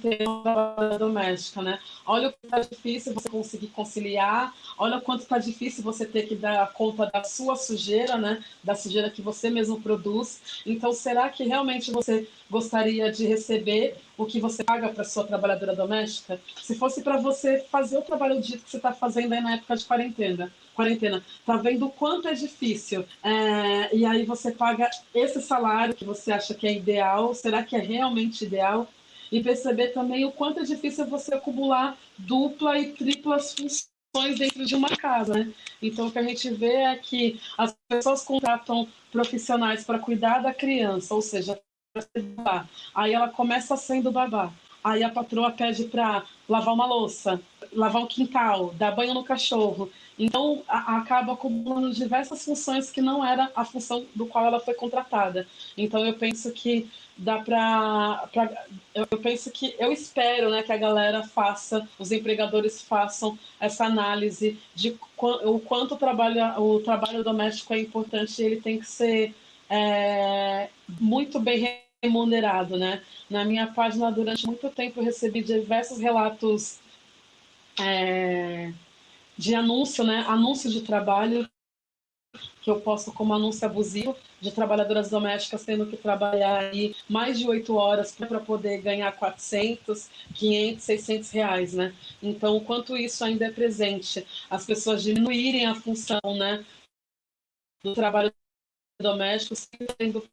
trabalhadora doméstica, né? Olha o que está difícil você conseguir conciliar, olha o quanto está difícil você ter que dar conta da sua sujeira, né? Da sujeira que você mesmo produz. Então, será que realmente você gostaria de receber o que você paga para sua trabalhadora doméstica? Se fosse para você fazer o trabalho dito que você está fazendo aí na época de quarentena, quarentena, tá vendo o quanto é difícil, é, e aí você paga esse salário que você acha que é ideal, será que é realmente ideal? E perceber também o quanto é difícil você acumular dupla e triplas funções dentro de uma casa, né? Então, o que a gente vê é que as pessoas contratam profissionais para cuidar da criança, ou seja, babá. Aí ela começa sendo babá. Aí a patroa pede para lavar uma louça, lavar o quintal, dar banho no cachorro. Então, acaba acumulando diversas funções que não era a função do qual ela foi contratada. Então, eu penso que dá para eu, eu, penso que eu espero né que a galera faça os empregadores façam essa análise de o quanto o trabalho o trabalho doméstico é importante ele tem que ser é, muito bem remunerado né na minha página durante muito tempo eu recebi diversos relatos é, de anúncio né anúncio de trabalho que eu posto como anúncio abusivo de trabalhadoras domésticas tendo que trabalhar aí mais de oito horas para poder ganhar 400, 500, 600 reais, né? Então, o quanto isso ainda é presente, as pessoas diminuírem a função, né, do trabalho doméstico, sendo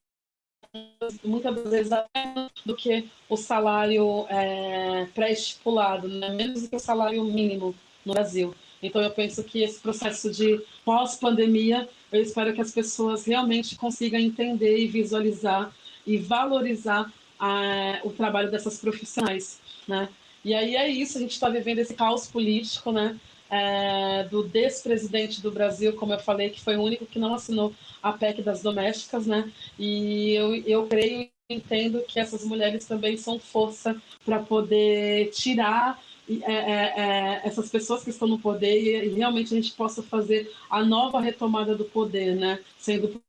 muitas vezes até do que o salário é, pré-estipulado, né? menos do que o salário mínimo no Brasil. Então, eu penso que esse processo de pós-pandemia, eu espero que as pessoas realmente consigam entender e visualizar e valorizar a, o trabalho dessas profissionais, né? E aí é isso, a gente está vivendo esse caos político, né? É, do despresidente do Brasil, como eu falei, que foi o único que não assinou a PEC das domésticas, né? E eu, eu creio e entendo que essas mulheres também são força para poder tirar é, é, é, essas pessoas que estão no poder e, realmente a gente possa fazer a nova retomada do poder, né? Sendo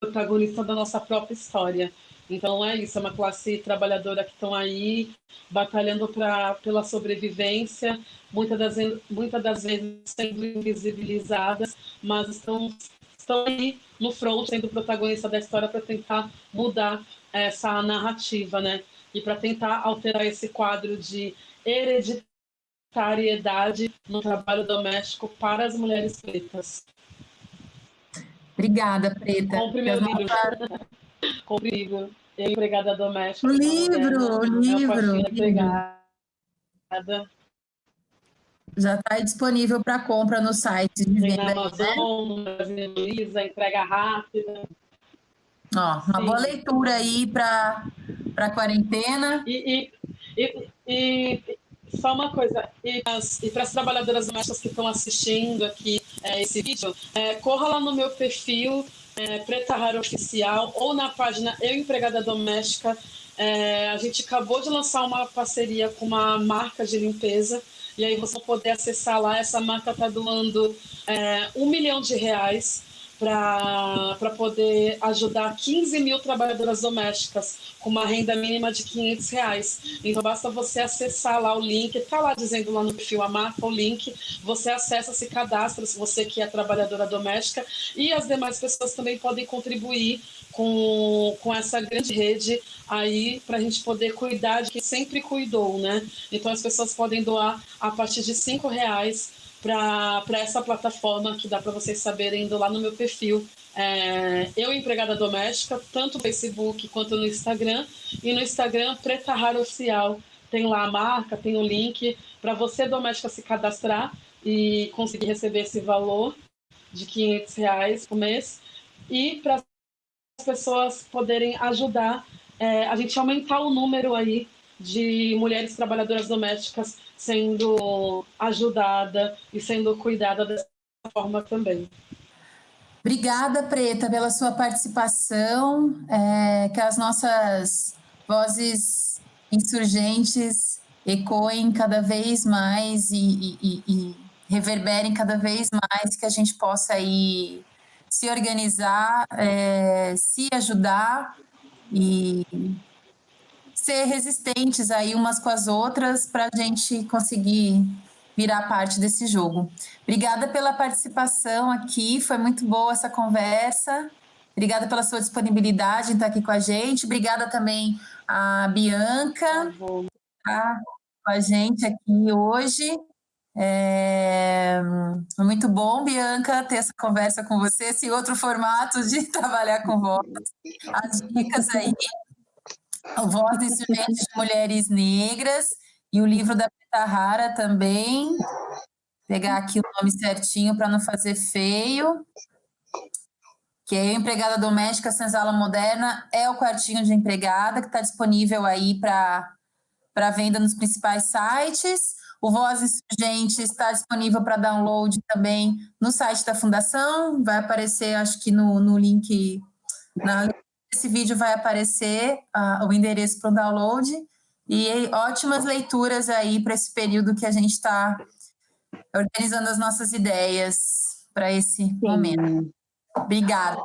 protagonista da nossa própria história. Então é isso, é uma classe trabalhadora que estão aí batalhando pra, pela sobrevivência, muitas das, muitas das vezes sendo invisibilizadas, mas estão, estão aí no front, sendo protagonista da história para tentar mudar essa narrativa, né? E para tentar alterar esse quadro de hereditariedade no trabalho doméstico para as mulheres pretas. Obrigada, Preta. Com o primeiro livro. o livro. Empregada doméstica. O livro, o livro. Empregada. Já está disponível para compra no site de venda. Na Amazon, né? Luiza, entrega rápida. Ó, uma Sim. boa leitura aí para a quarentena. E, e, e, e, só uma coisa, e, para as trabalhadoras domésticas que estão assistindo aqui é, esse vídeo, é, corra lá no meu perfil, é, Preta Rara Oficial, ou na página Eu Empregada Doméstica. É, a gente acabou de lançar uma parceria com uma marca de limpeza, e aí você poder acessar lá. Essa marca está doando é, um milhão de reais para poder ajudar 15 mil trabalhadoras domésticas com uma renda mínima de 500 reais. Então, basta você acessar lá o link, está lá dizendo lá no perfil a marca, o link, você acessa, se cadastra, se você que é trabalhadora doméstica, e as demais pessoas também podem contribuir com, com essa grande rede aí para a gente poder cuidar de quem sempre cuidou, né? Então, as pessoas podem doar a partir de cinco reais para essa plataforma que dá para vocês saberem indo lá no meu perfil. É, eu, empregada doméstica, tanto no Facebook quanto no Instagram. E no Instagram, Preta Rara Oficial. Tem lá a marca, tem o link para você, doméstica, se cadastrar e conseguir receber esse valor de 500 reais por mês. E para as pessoas poderem ajudar é, a gente aumentar o número aí de mulheres trabalhadoras domésticas sendo ajudada e sendo cuidada dessa forma também. Obrigada, Preta, pela sua participação, é, que as nossas vozes insurgentes ecoem cada vez mais e, e, e, reverberem cada vez mais, que a gente possa aí se organizar, é, se ajudar e ser resistentes aí umas com as outras para a gente conseguir virar parte desse jogo. Obrigada pela participação aqui, foi muito boa essa conversa. Obrigada pela sua disponibilidade em estar aqui com a gente. Obrigada também a Bianca, tá com a gente aqui hoje. É muito bom, Bianca, ter essa conversa com você, esse outro formato de trabalhar com voz. As dicas aí Voz Insurgentes de Mulheres Negras e o livro da Preta Rara também. Vou pegar aqui o nome certinho para não fazer feio. Que é Empregada Doméstica Senzala Moderna, é o quartinho de empregada que está disponível aí para venda nos principais sites. O Voz Insurgente está disponível para download também no site da Fundação, vai aparecer, acho que no, no link, na esse vídeo vai aparecer uh, o endereço para o download e ótimas leituras aí para esse período que a gente está organizando as nossas ideias para esse Sim. momento. Obrigada.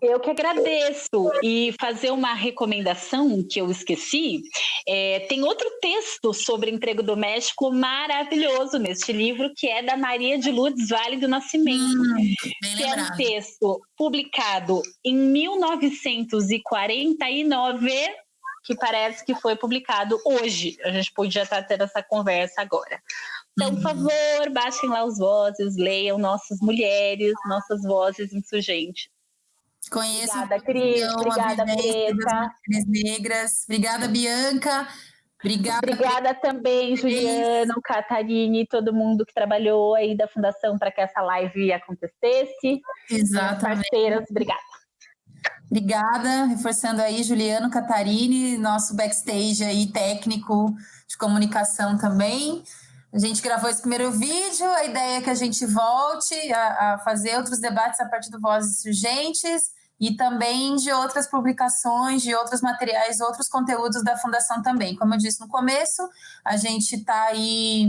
Eu que agradeço. E fazer uma recomendação que eu esqueci: é, tem outro texto sobre emprego doméstico maravilhoso neste livro, que é da Maria de Lourdes Vale do Nascimento. Hum, que é um texto publicado em 1949 que parece que foi publicado hoje. A gente podia estar tendo essa conversa agora. Então, por favor, baixem lá os vozes, leiam nossas mulheres, nossas vozes insurgentes. Conheço. Obrigada, Cris. Obrigada, Preta. Negras. Obrigada, Bianca. Obrigada. Obrigada também, Juliano, Catarine, todo mundo que trabalhou aí da Fundação para que essa live acontecesse. Exatamente. Parceiras, obrigada. Obrigada, reforçando aí, Juliano, Catarine, nosso backstage aí técnico de comunicação também. A gente gravou esse primeiro vídeo, a ideia é que a gente volte a, a fazer outros debates a partir do Vozes Urgentes e também de outras publicações, de outros materiais, outros conteúdos da Fundação também. Como eu disse no começo, a gente está aí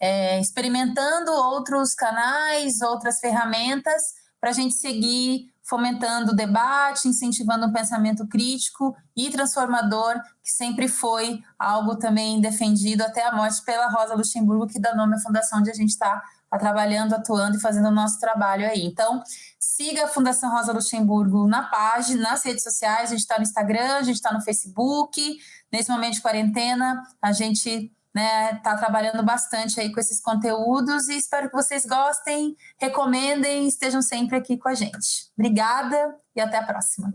é, experimentando outros canais, outras ferramentas para a gente seguir fomentando o debate, incentivando o pensamento crítico e transformador, que sempre foi algo também defendido até a morte pela Rosa Luxemburgo, que dá nome à fundação onde a gente está tá trabalhando, atuando e fazendo o nosso trabalho aí. Então, siga a Fundação Rosa Luxemburgo na página, nas redes sociais, a gente está no Instagram, a gente está no Facebook. Nesse momento de quarentena, a gente né, tá trabalhando bastante aí com esses conteúdos e espero que vocês gostem, recomendem, estejam sempre aqui com a gente. Obrigada e até a próxima.